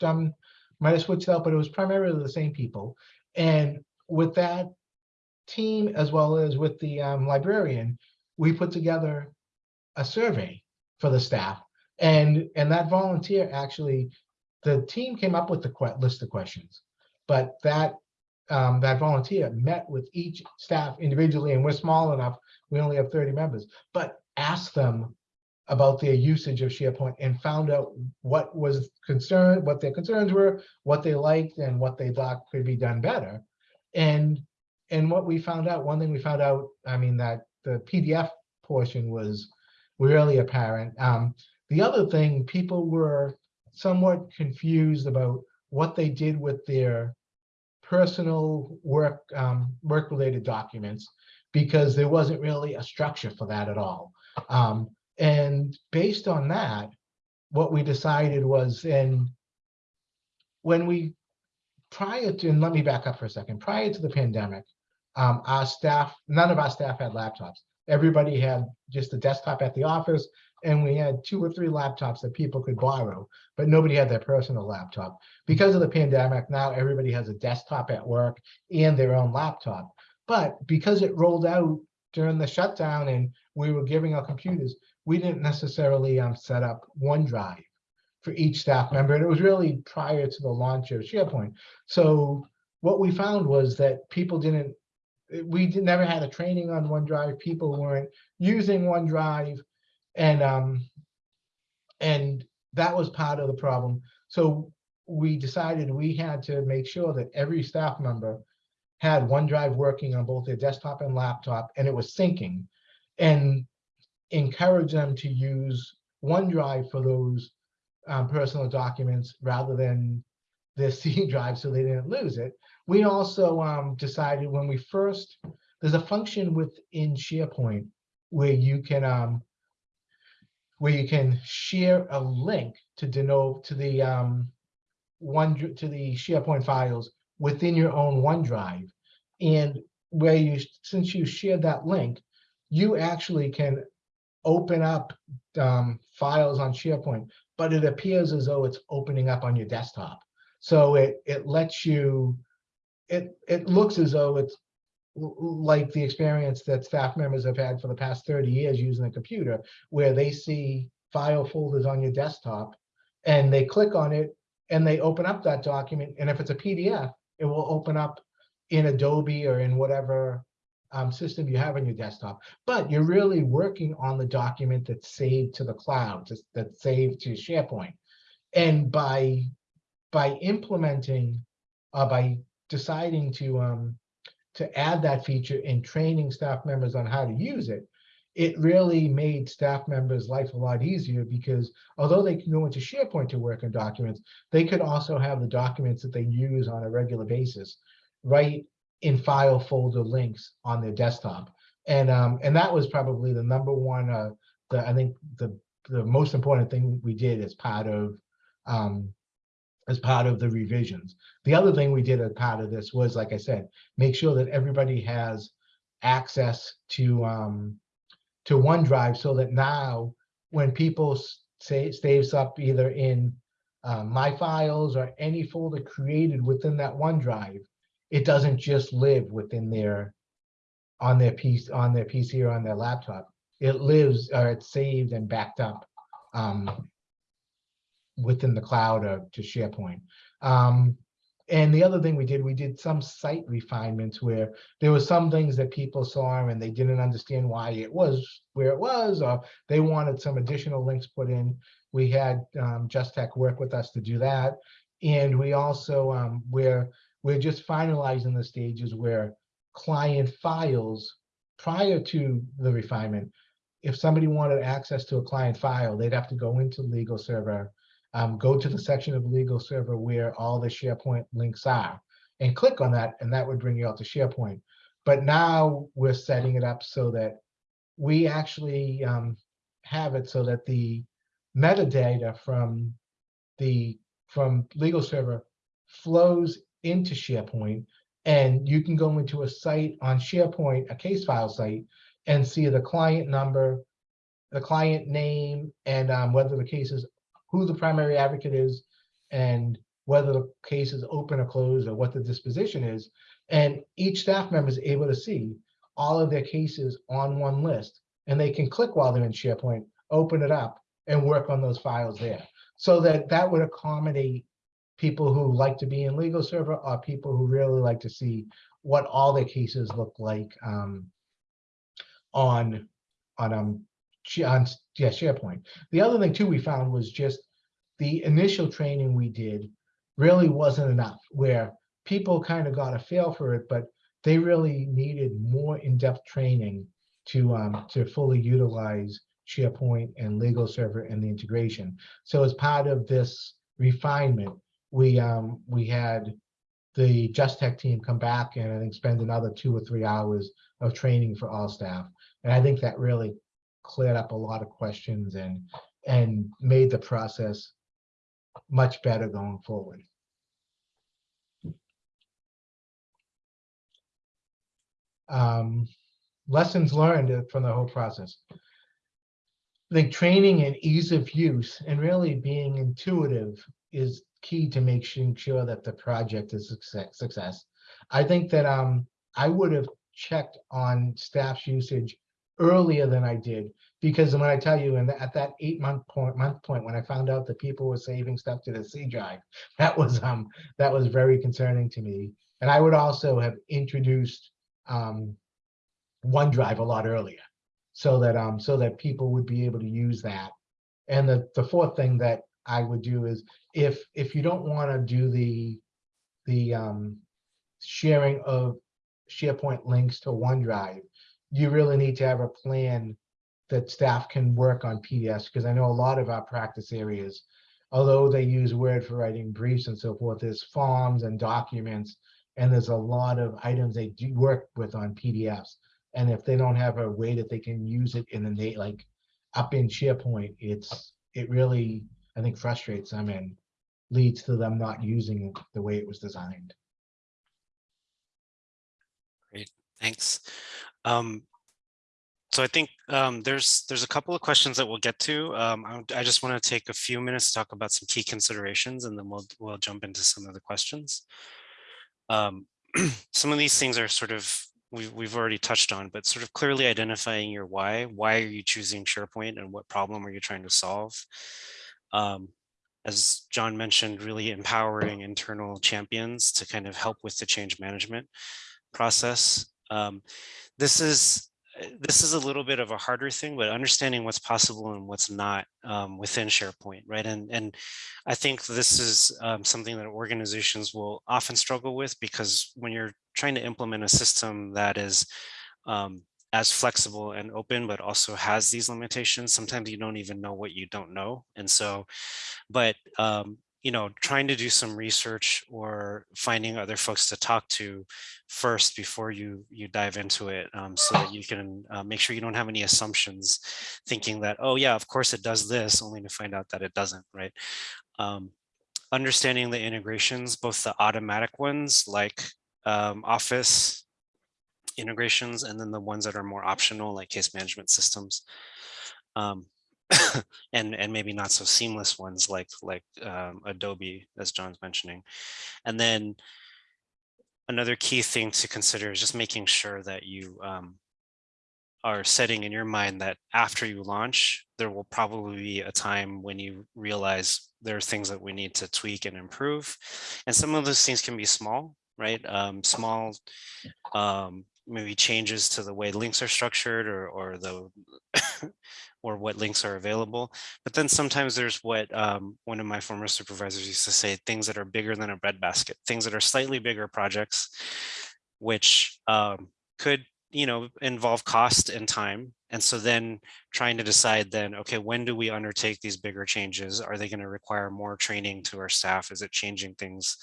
done, might have switched out, but it was primarily the same people. And with that team, as well as with the um, librarian, we put together a survey for the staff and, and that volunteer actually, the team came up with the list of questions. But that, um, that volunteer met with each staff individually, and we're small enough, we only have thirty members, but asked them about their usage of SharePoint and found out what was concerned, what their concerns were, what they liked, and what they thought could be done better. And, and what we found out, one thing we found out, I mean, that the PDF portion was really apparent. Um, the other thing, people were somewhat confused about what they did with their personal work, um, work-related documents because there wasn't really a structure for that at all. Um, and based on that, what we decided was, and when we, prior to, and let me back up for a second, prior to the pandemic, um, our staff, none of our staff had laptops. Everybody had just a desktop at the office and we had two or three laptops that people could borrow, but nobody had their personal laptop. Because of the pandemic, now everybody has a desktop at work and their own laptop. But because it rolled out during the shutdown and we were giving our computers, we didn't necessarily um, set up OneDrive for each staff member. And it was really prior to the launch of SharePoint. So what we found was that people didn't, we did, never had a training on OneDrive. People weren't using OneDrive and um and that was part of the problem so we decided we had to make sure that every staff member had OneDrive working on both their desktop and laptop and it was syncing and encourage them to use OneDrive for those um, personal documents rather than their C drive so they didn't lose it. We also um, decided when we first, there's a function within SharePoint where you can um, where you can share a link to denote to the um, one to the SharePoint files within your own OneDrive. And where you, since you shared that link, you actually can open up um, files on SharePoint, but it appears as though it's opening up on your desktop. So it it lets you, it it looks as though it's like the experience that staff members have had for the past 30 years using a computer, where they see file folders on your desktop and they click on it and they open up that document. And if it's a PDF, it will open up in Adobe or in whatever um, system you have on your desktop. But you're really working on the document that's saved to the cloud, that's saved to SharePoint. And by, by implementing, uh, by deciding to, um, to add that feature and training staff members on how to use it, it really made staff members' life a lot easier because although they can go into SharePoint to work on documents, they could also have the documents that they use on a regular basis right in file folder links on their desktop. And um, and that was probably the number one, uh, the I think the the most important thing we did as part of um, as part of the revisions. The other thing we did as part of this was, like I said, make sure that everybody has access to um, to OneDrive so that now when people say saves up either in uh, my files or any folder created within that OneDrive, it doesn't just live within their on their piece on their PC or on their laptop. It lives or it's saved and backed up um, within the cloud or to SharePoint. Um, and the other thing we did, we did some site refinements where there were some things that people saw and they didn't understand why it was where it was, or they wanted some additional links put in. We had um, Just Tech work with us to do that. And we also, um, we're, we're just finalizing the stages where client files prior to the refinement, if somebody wanted access to a client file, they'd have to go into legal server, um, go to the section of legal server where all the SharePoint links are and click on that, and that would bring you out to SharePoint. But now we're setting it up so that we actually um, have it so that the metadata from the from legal server flows into SharePoint and you can go into a site on SharePoint, a case file site, and see the client number, the client name, and um, whether the case is, who the primary advocate is, and whether the case is open or closed, or what the disposition is. And each staff member is able to see all of their cases on one list, and they can click while they're in SharePoint, open it up, and work on those files there. So that that would accommodate people who like to be in legal server are people who really like to see what all their cases look like um, on on um on yeah SharePoint. The other thing too we found was just the initial training we did really wasn't enough where people kind of got a feel for it, but they really needed more in-depth training to um to fully utilize SharePoint and legal server and the integration. So as part of this refinement, we um we had the Just Tech team come back and I think spend another two or three hours of training for all staff. And I think that really cleared up a lot of questions and and made the process much better going forward. Um, lessons learned from the whole process. I think training and ease of use and really being intuitive is key to making sure that the project is success. success. I think that um, I would have checked on staff's usage earlier than I did because when I tell you, and at that eight month point, month point, when I found out that people were saving stuff to the C drive, that was um that was very concerning to me. And I would also have introduced um, OneDrive a lot earlier, so that um so that people would be able to use that. And the the fourth thing that I would do is if if you don't want to do the the um, sharing of SharePoint links to OneDrive, you really need to have a plan that staff can work on PDFs because I know a lot of our practice areas, although they use Word for writing briefs and so forth, there's forms and documents, and there's a lot of items they do work with on PDFs. And if they don't have a way that they can use it in the like up in SharePoint, it's it really I think frustrates them and leads to them not using the way it was designed. Great, thanks. Um, so I think um, there's there's a couple of questions that we'll get to. Um, I, I just want to take a few minutes to talk about some key considerations, and then we'll we'll jump into some of the questions. Um, some of these things are sort of we've we've already touched on, but sort of clearly identifying your why. Why are you choosing SharePoint, and what problem are you trying to solve? Um, as John mentioned, really empowering internal champions to kind of help with the change management process. Um, this is uh, this is a little bit of a harder thing, but understanding what's possible and what's not um, within SharePoint, right? And and I think this is um, something that organizations will often struggle with because when you're trying to implement a system that is um, as flexible and open, but also has these limitations, sometimes you don't even know what you don't know. And so, but um, you know, trying to do some research or finding other folks to talk to first before you you dive into it um, so that you can uh, make sure you don't have any assumptions thinking that, oh yeah, of course it does this only to find out that it doesn't, right? Um, understanding the integrations, both the automatic ones like um, Office integrations and then the ones that are more optional like case management systems. Um, and and maybe not so seamless ones like like um, Adobe, as John's mentioning. And then another key thing to consider is just making sure that you um, are setting in your mind that after you launch, there will probably be a time when you realize there are things that we need to tweak and improve. And some of those things can be small, right? Um, small um, maybe changes to the way links are structured or or the or what links are available. But then sometimes there's what um, one of my former supervisors used to say, things that are bigger than a breadbasket, things that are slightly bigger projects, which um, could you know involve cost and time. And so then trying to decide then, okay, when do we undertake these bigger changes? Are they going to require more training to our staff? Is it changing things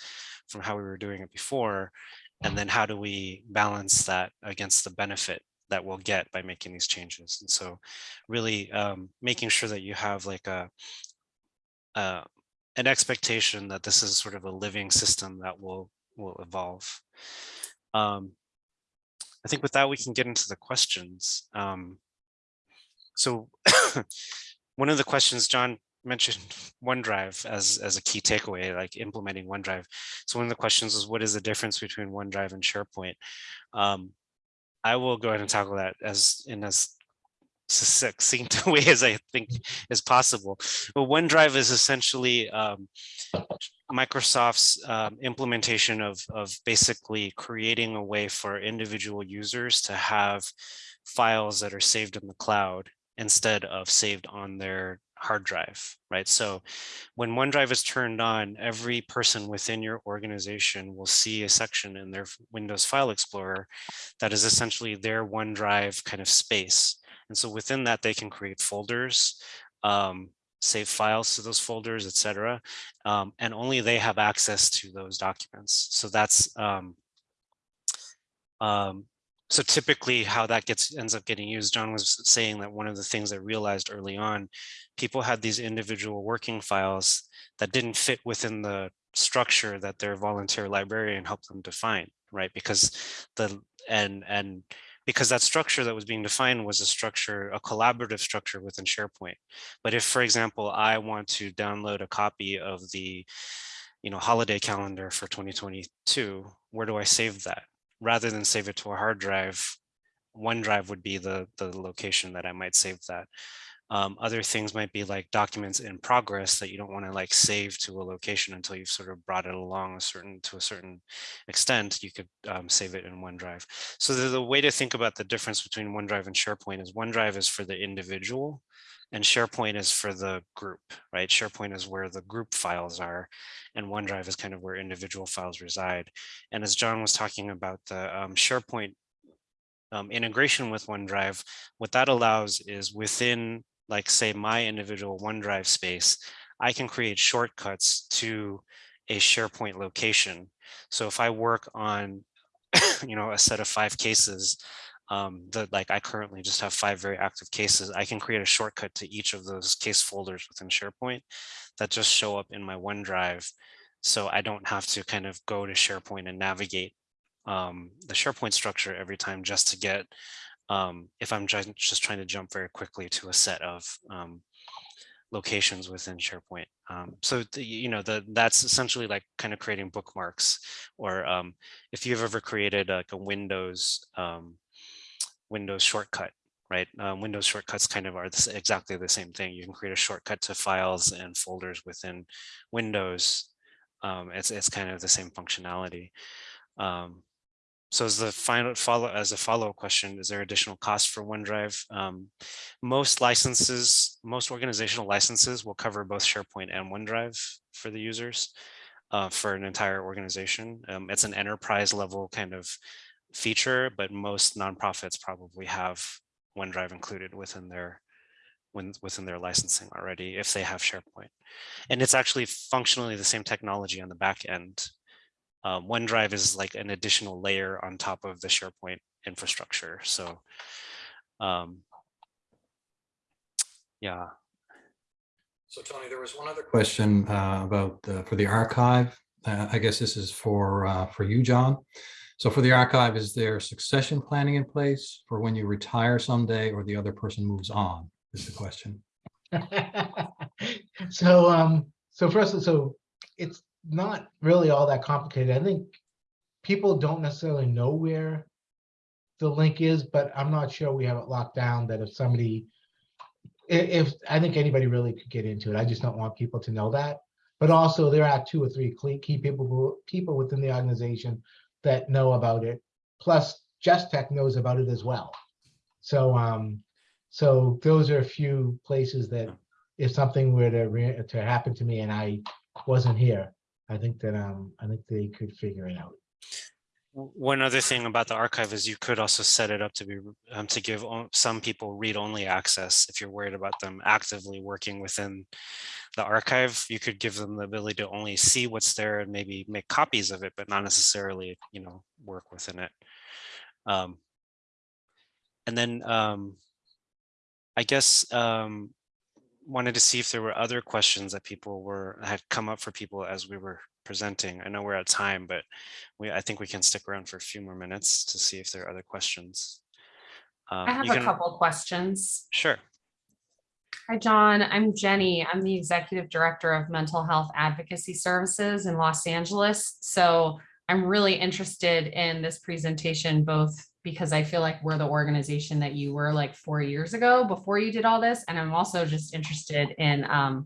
from how we were doing it before? And then how do we balance that against the benefit that we'll get by making these changes? And so really um, making sure that you have like a, uh, an expectation that this is sort of a living system that will will evolve. Um, I think with that, we can get into the questions. Um, so one of the questions John mentioned OneDrive as, as a key takeaway, like implementing OneDrive. So one of the questions is what is the difference between OneDrive and SharePoint? Um, I will go ahead and tackle that as in as succinct way as I think is possible. But OneDrive is essentially um, Microsoft's um, implementation of, of basically creating a way for individual users to have files that are saved in the cloud instead of saved on their hard drive, right? So when OneDrive is turned on, every person within your organization will see a section in their Windows File Explorer that is essentially their OneDrive kind of space. And so within that, they can create folders, um, save files to those folders, etc. Um, and only they have access to those documents. So that's um, um, so typically how that gets ends up getting used, John was saying that one of the things that realized early on, people had these individual working files that didn't fit within the structure that their volunteer librarian helped them define, right? Because the and and because that structure that was being defined was a structure, a collaborative structure within SharePoint. But if, for example, I want to download a copy of the you know, holiday calendar for 2022, where do I save that? Rather than save it to a hard drive, OneDrive would be the, the location that I might save that. Um, other things might be like documents in progress that you don't want to like save to a location until you've sort of brought it along a certain to a certain extent. You could um, save it in OneDrive. So the, the way to think about the difference between OneDrive and SharePoint is OneDrive is for the individual and SharePoint is for the group, right? SharePoint is where the group files are and OneDrive is kind of where individual files reside. And as John was talking about the um, SharePoint um, integration with OneDrive, what that allows is within like say my individual OneDrive space, I can create shortcuts to a SharePoint location. So if I work on, you know, a set of five cases, um, that like I currently just have five very active cases, I can create a shortcut to each of those case folders within SharePoint that just show up in my OneDrive. So I don't have to kind of go to SharePoint and navigate um, the SharePoint structure every time just to get, um, if I'm just, trying to jump very quickly to a set of um, locations within SharePoint. Um, so, the, you know, the, that's essentially like kind of creating bookmarks or um, if you've ever created like a Windows um, Windows shortcut, right? Um, Windows shortcuts kind of are this, exactly the same thing. You can create a shortcut to files and folders within Windows. Um, it's, it's kind of the same functionality. Um, so as the final follow, as a follow-up question, is there additional cost for OneDrive? Um, most licenses, most organizational licenses will cover both SharePoint and OneDrive for the users uh, for an entire organization. Um, it's an enterprise level kind of feature, but most nonprofits probably have OneDrive included within their when, within their licensing already if they have SharePoint. And it's actually functionally the same technology on the back end. Um, OneDrive is like an additional layer on top of the SharePoint infrastructure. So um, yeah, So Tony, there was one other question uh, about, uh, for the archive. Uh, I guess this is for, uh, for you, John. So for the archive, is there succession planning in place for when you retire someday or the other person moves on, is the question. So, um, so first, so it's not really all that complicated. I think people don't necessarily know where the link is, but I'm not sure we have it locked down that if somebody, if, I think anybody really could get into it. I just don't want people to know that. But also there are two or three key people, people within the organization that know about it. Plus, Just Tech knows about it as well. So, um, so those are a few places that if something were to, re- to happen to me and I wasn't here, I think that, um, I think they could figure it out. One other thing about the archive is you could also set it up to be, um, to give some people read-only access. If you're worried about them actively working within the archive, you could give them the ability to only see what's there and maybe make copies of it, but not necessarily, you know, work within it. Um, and then, um, I guess, um, wanted to see if there were other questions that people were, had come up for people as we were presenting. I know we're at time, but we, I think we can stick around for a few more minutes to see if there are other questions. Um, I have a can- couple questions. Sure. Hi, John. I'm Jenny. I'm the Executive Director of Mental Health Advocacy Services in Los Angeles. So I'm really interested in this presentation, both because I feel like we're the organization that you were like four years ago before you did all this. And I'm also just interested in um,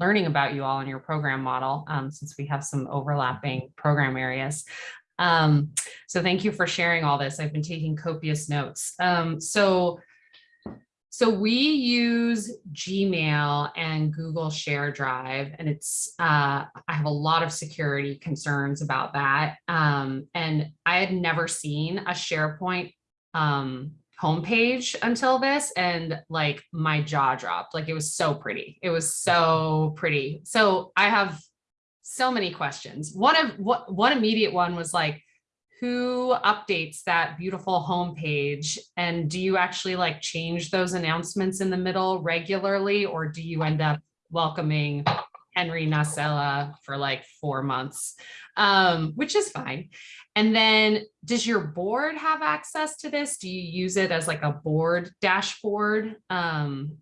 learning about you all and your program model, um, since we have some overlapping program areas. Um, so thank you for sharing all this. I've been taking copious notes. Um, so so we use Gmail and Google Share Drive, and it's, uh, I have a lot of security concerns about that. Um, and I had never seen a SharePoint um, homepage until this, and like my jaw dropped. Like it was so pretty. It was so pretty. So I have so many questions. One of what one immediate one was like, who updates that beautiful homepage? And do you actually like change those announcements in the middle regularly, or do you end up welcoming Henry Nasella for like four months, um, which is fine. And then does your board have access to this? Do you use it as like a board dashboard? Um,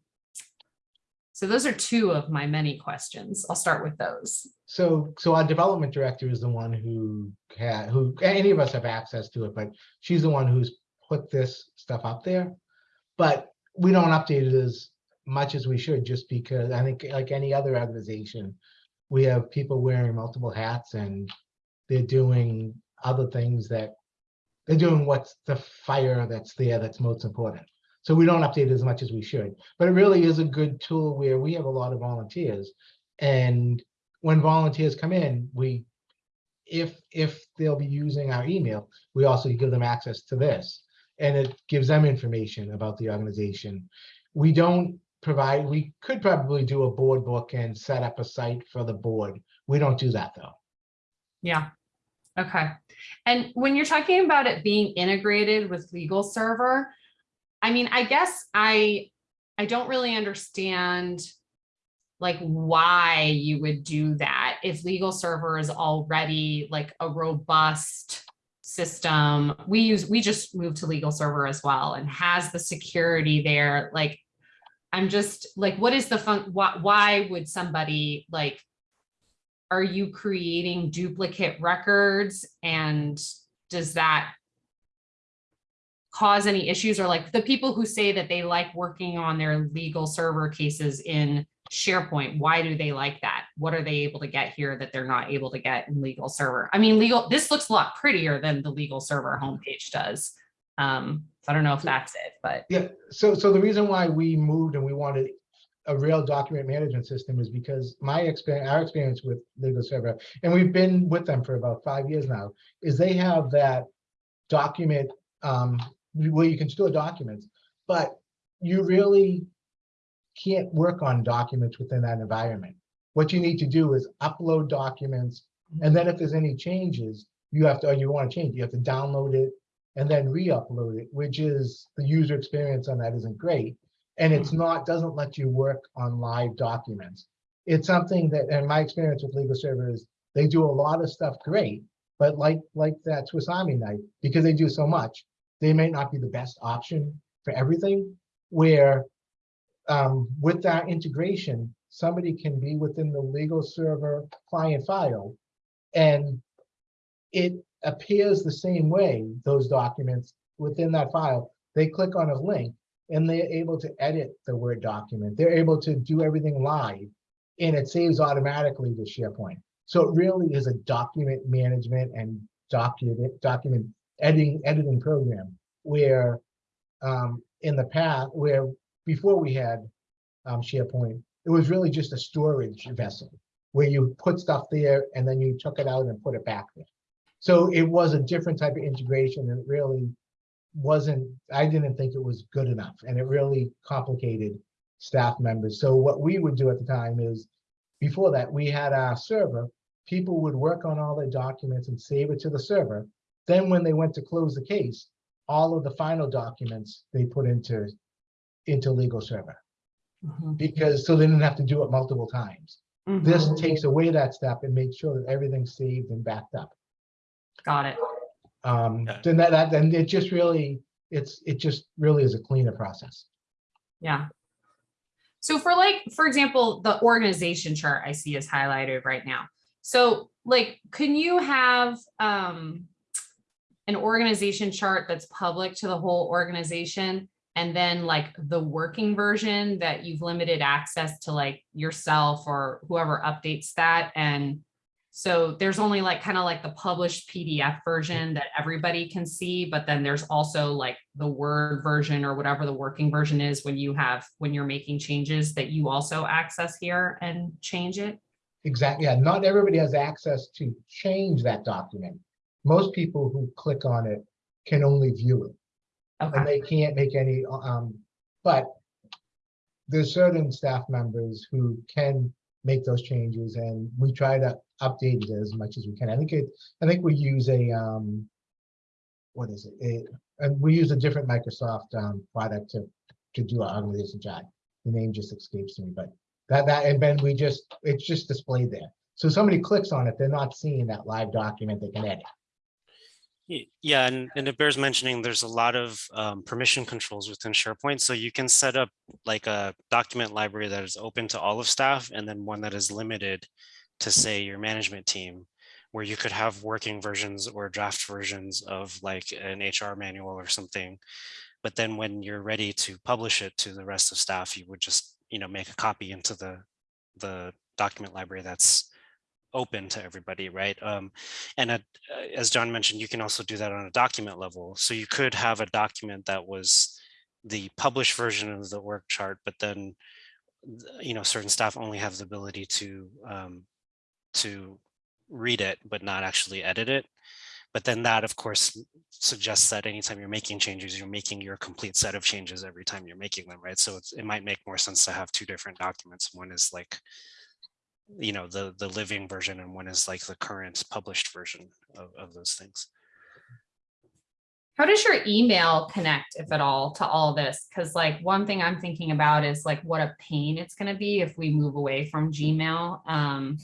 so those are two of my many questions. I'll start with those. So, so our development director is the one who had, who, any of us have access to it, but she's the one who's put this stuff up there. But we don't update it as much as we should, just because I think like any other organization, we have people wearing multiple hats and they're doing other things that they're doing what's the fire that's there that's most important. So we don't update as much as we should, but it really is a good tool where we have a lot of volunteers. And when volunteers come in, we, if, if they'll be using our email, we also give them access to this. And it gives them information about the organization. We don't provide, we could probably do a board book and set up a site for the board. We don't do that though. Yeah. Okay. And when you're talking about it being integrated with legal server, I mean, I guess I, I don't really understand like why you would do that if legal server is already like a robust system. We use, we just moved to legal server as well and has the security there. Like, I'm just like, what is the fun, why, why would somebody like are you creating duplicate records and does that cause any issues or like the people who say that they like working on their legal server cases in SharePoint, why do they like that? what are they able to get here that they're not able to get in legal server? I mean, legal, this looks a lot prettier than the legal server homepage does. Um, so I don't know if that's it, but Yeah, so, so the reason why we moved and we wanted a real document management system is because my experience, our experience with Legal Server, and we've been with them for about five years now, is they have that document, um, where you can store documents, but you really can't work on documents within that environment. What you need to do is upload documents, and then if there's any changes, you have to, or you want to change, you have to download it and then re-upload it, which is, the user experience on that isn't great. And it's not, doesn't let you work on live documents. It's something that, and my experience with legal server is, they do a lot of stuff great, but like, like that Swiss Army knife, because they do so much, they may not be the best option for everything, where um, with that integration, somebody can be within the legal server client file and it appears the same way, those documents within that file. They click on a link and they're able to edit the Word document. They're able to do everything live and it saves automatically to SharePoint. So it really is a document management and document, document editing, editing program where um, in the past, where before we had um, SharePoint, it was really just a storage vessel where you put stuff there and then you took it out and put it back there. So it was a different type of integration and it really wasn't, I didn't think it was good enough and it really complicated staff members. So what we would do at the time is, before that, we had our server, people would work on all their documents and save it to the server. Then when they went to close the case, all of the final documents they put into, into legal server. Mhm, Because, so they didn't have to do it multiple times. This mhm, takes away that step and makes sure that everything's saved and backed up. got it. Um, Yeah. then that, that, then it just really, it's, it just really is a cleaner process. Yeah. So for like, for example, the organization chart I see is highlighted right now. So like, can you have um an organization chart that's public to the whole organization? And then like the working version that you've limited access to like yourself or whoever updates that and so there's only like kind of like the published PDF version that everybody can see, but then there's also like the Word version or whatever the working version is when you have, when you're making changes that you also access here and change it. Exactly, yeah, not everybody has access to change that document. Most people who click on it can only view it, and they can't make any, um, but there's certain staff members who can make those changes, and we try to update it as much as we can. I think it, I think we use a, um, what is it? It- and we use a different Microsoft, um, product to, to do our organization chart. The name just escapes me, but that, that, and then we just, it's just displayed there. So somebody clicks on it, they're not seeing that live document they can edit. Yeah, and, and it bears mentioning, there's a lot of um, permission controls within SharePoint. So you can set up like a document library that is open to all of staff and then one that is limited to say your management team, where you could have working versions or draft versions of like an HR manual or something. But then when you're ready to publish it to the rest of staff, you would just, you know, make a copy into the, the document library that's open to everybody, right? Um, and uh, as John mentioned, you can also do that on a document level. So you could have a document that was the published version of the work chart, but then, you know, certain staff only have the ability to um, to read it, but not actually edit it. But then that, of course, suggests that anytime you're making changes, you're making your complete set of changes every time you're making them, right? So it might make more sense to have two different documents. One is like you know, the, the living version and one is like the current published version of, of those things. how does your email connect, if at all, to all this? Because like, one thing I'm thinking about is like, what a pain it's gonna be if we move away from Gmail. Um,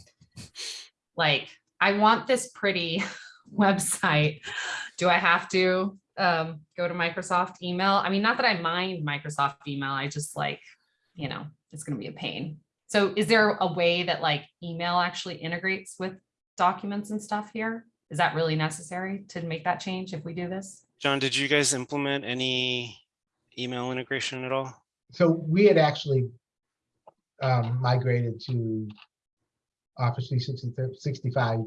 like, I want this pretty website. Do I have to um, go to Microsoft email? I mean, not that I mind Microsoft email, I just like, you know, it's gonna be a pain. So is there a way that like email actually integrates with documents and stuff here? Is that really necessary to make that change if we do this? John, did you guys implement any email integration at all? So we had actually um, migrated to Office 365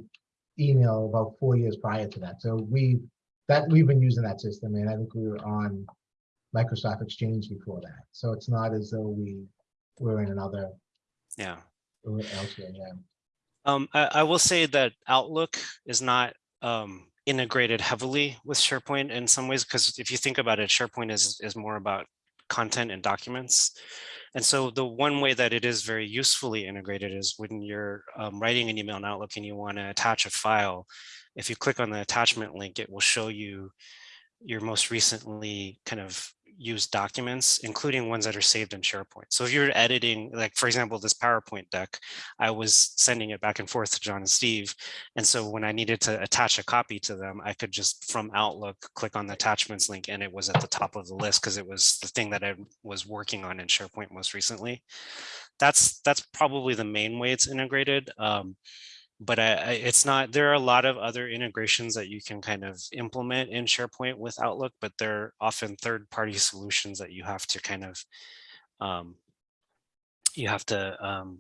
email about four years prior to that. So we, that, we've been using that system and I think we were on Microsoft Exchange before that. So it's not as though we were in another, Yeah. elsewhere, yeah. Um, I, I will say that Outlook is not um, integrated heavily with SharePoint in some ways, because if you think about it, SharePoint is, is more about content and documents. And so the one way that it is very usefully integrated is when you're um, writing an email in Outlook and you want to attach a file, if you click on the attachment link, it will show you your most recently kind of used documents, including ones that are saved in SharePoint. So if you're editing, like for example, this PowerPoint deck, I was sending it back and forth to John and Steve. And so when I needed to attach a copy to them, I could just from Outlook, click on the attachments link and it was at the top of the list because it was the thing that I was working on in SharePoint most recently. That's that's probably the main way it's integrated. Um, but I, I, it's not, there are a lot of other integrations that you can kind of implement in SharePoint with Outlook, but they're often third-party solutions that you have to kind of, um, you have to um,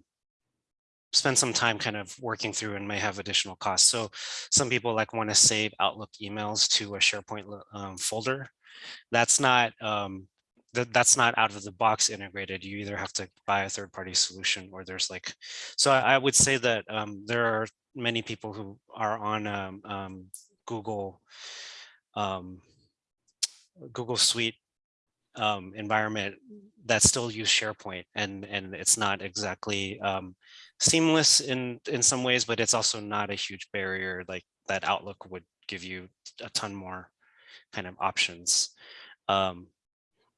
spend some time kind of working through and may have additional costs. So some people like want to save Outlook emails to a SharePoint um, folder. That's not, um, that that's not out of the box integrated. You either have to buy a third party solution or there's like, so I, I would say that um, there are many people who are on um, um, Google, um, Google Suite um, environment that still use SharePoint and, and it's not exactly um, seamless in, in some ways, but it's also not a huge barrier like that Outlook would give you a ton more kind of options. Um,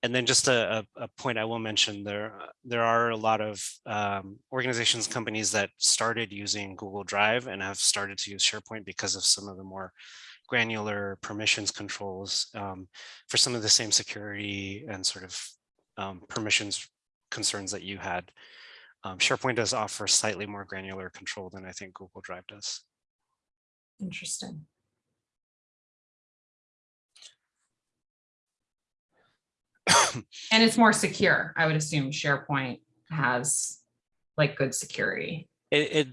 and then just a, a, point I will mention there, uh, there are a lot of um, organizations, companies that started using Google Drive and have started to use SharePoint because of some of the more granular permissions controls um, for some of the same security and sort of um, permissions concerns that you had. Um, SharePoint does offer slightly more granular control than I think Google Drive does. Interesting. And it's more secure. I would assume SharePoint has like good security. It, it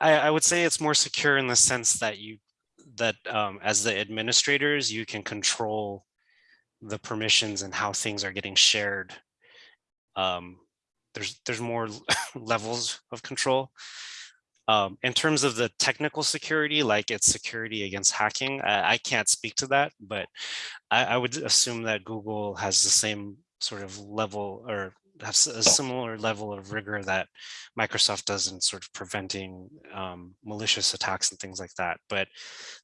I, I would say it's more secure in the sense that you that um, as the administrators, you can control the permissions and how things are getting shared. Um, there's there's more levels of control. Um, in terms of the technical security, like its security against hacking, I, I can't speak to that, but I, I would assume that Google has the same sort of level or has a similar level of rigor that Microsoft does in sort of preventing um, malicious attacks and things like that. But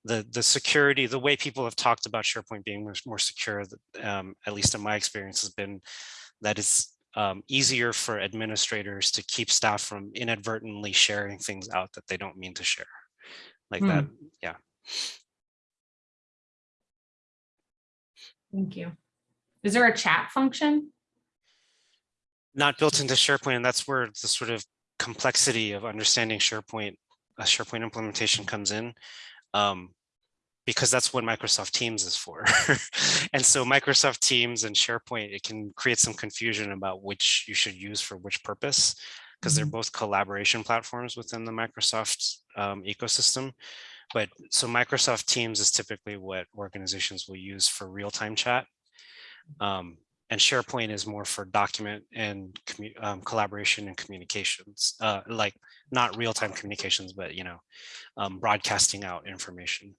the the security, the way people have talked about SharePoint being much more secure, um, at least in my experience, has been that it's um, easier for administrators to keep staff from inadvertently sharing things out that they don't mean to share. Like Hmm. that, yeah. Thank you. Is there a chat function? not built into SharePoint, and that's where the sort of complexity of understanding SharePoint, a SharePoint implementation comes in, um, because that's what Microsoft Teams is for. and so Microsoft Teams and SharePoint, it can create some confusion about which you should use for which purpose, because they're both collaboration platforms within the Microsoft um, ecosystem. But so Microsoft Teams is typically what organizations will use for real-time chat. Um, and SharePoint is more for document and um, collaboration and communications, uh, like not real-time communications, but you know, um, broadcasting out information.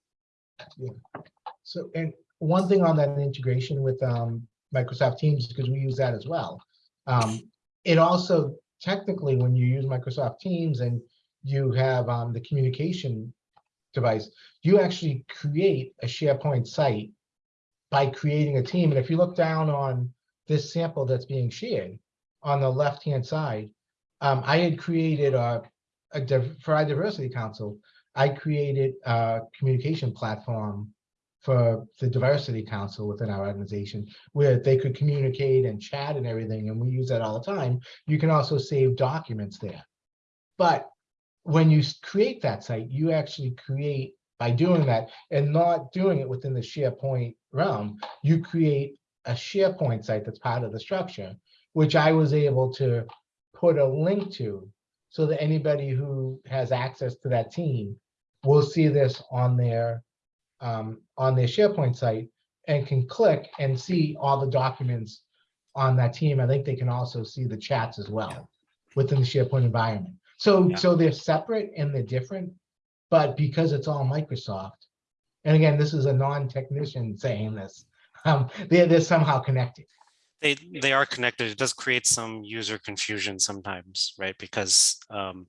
So, and one thing on that integration with um, Microsoft Teams, because we use that as well. Um, it also technically, when you use Microsoft Teams and you have um, the communication device, you actually create a SharePoint site by creating a team. And if you look down on this sample that's being shared on the left-hand side, um, I had created a, a for our diversity council, I created a communication platform for the diversity council within our organization where they could communicate and chat and everything, and we use that all the time. You can also save documents there. But when you create that site, you actually create by doing that and not doing it within the SharePoint realm, you create a SharePoint site that's part of the structure, which I was able to put a link to so that anybody who has access to that team will see this on their, um, on their SharePoint site and can click and see all the documents on that team. I think they can also see the chats as well within the SharePoint environment. So, Yeah. so they're separate and they're different, but because it's all Microsoft, and again, this is a non-technician saying this, um, they're, they're somehow connected. They, they are connected. It does create some user confusion sometimes, right? Because, um,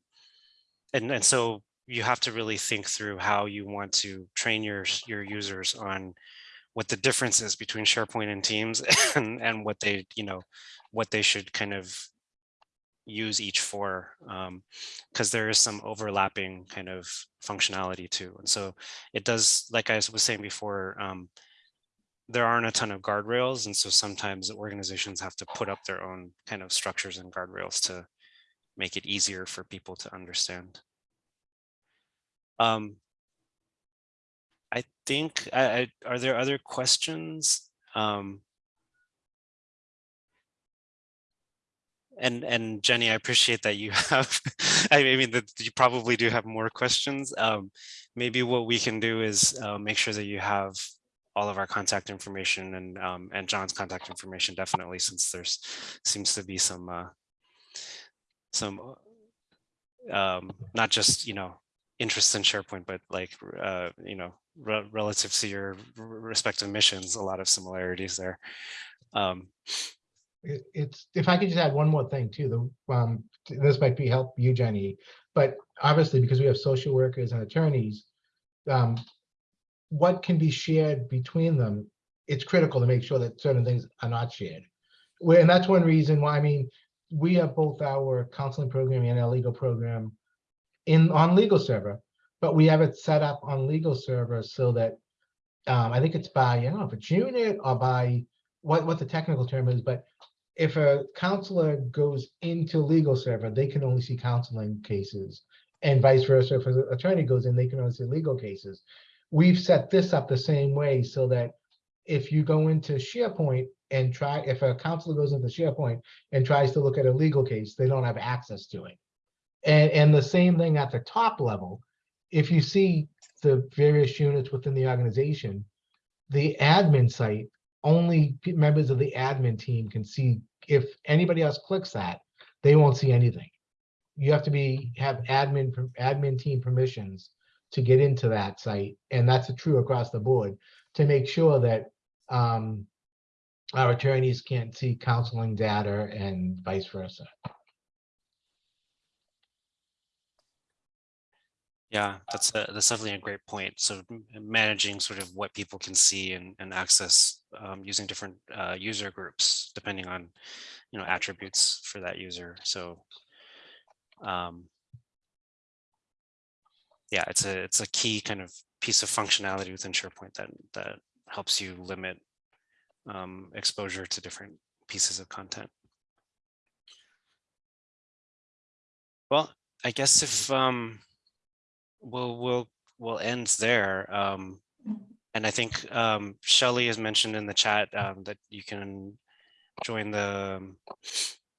and, and so you have to really think through how you want to train your, your users on what the difference is between SharePoint and Teams and, and what they, you know, what they should kind of use each for, um, because there is some overlapping kind of functionality too. And so it does, like I was saying before, um, there aren't a ton of guardrails. And so sometimes organizations have to put up their own kind of structures and guardrails to make it easier for people to understand. Um, I think, I, I, are there other questions? Um, and, and Jenny, I appreciate that you have, I mean, that you probably do have more questions. Um, maybe what we can do is uh, make sure that you have all of our contact information and um, and John's contact information definitely since there's seems to be some uh, some uh, um, not just you know interest in SharePoint but like uh, you know re relative to your respective missions a lot of similarities there. Um, It, it's, if I could just add one more thing too, the, um, this might be help you, Jenny, but obviously because we have social workers and attorneys, um, what can be shared between them, it's critical to make sure that certain things are not shared. And that's one reason why, I mean, we have both our counseling program and our legal program in, on legal server, but we have it set up on legal server so that, um, I think it's by, I don't know if it's unit or by what, what the technical term is, but if a counselor goes into legal server, they can only see counseling cases. And vice versa, if an attorney goes in, they can only see legal cases. We've set this up the same way so that if you go into SharePoint and try, if a counselor goes into SharePoint and tries to look at a legal case, they don't have access to it. And, and the same thing at the top level, if you see the various units within the organization, the admin site, only members of the admin team can see. If anybody else clicks that, they won't see anything. You have to be, have admin, admin team permissions to get into that site, and that's true across the board, to make sure that um, our attorneys can't see counseling data and vice versa. Yeah, that's a, that's definitely a great point. So managing sort of what people can see and, and access um, using different uh, user groups depending on you know attributes for that user. So um, yeah, it's a it's a key kind of piece of functionality within SharePoint that that helps you limit um, exposure to different pieces of content. Well, I guess if um, we'll we'll we'll end there. Um, and I think um, Shelley has mentioned in the chat um, that you can join the um,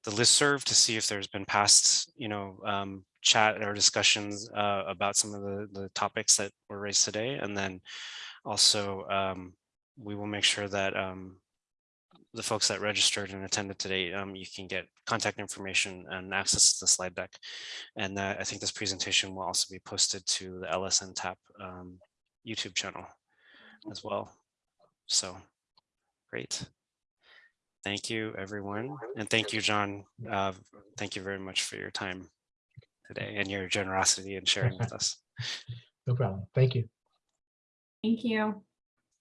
the listserv to see if there's been past you know um, chat or discussions uh, about some of the the topics that were raised today, and then also um, we will make sure that um, the folks that registered and attended today, um, you can get contact information and access to the slide deck. And uh, I think this presentation will also be posted to the LSN TAP um, YouTube channel as well. So great. Thank you, everyone. And thank you, John. Uh, thank you very much for your time today and your generosity in sharing with us. No problem. Thank you. Thank you.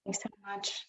Thanks so much.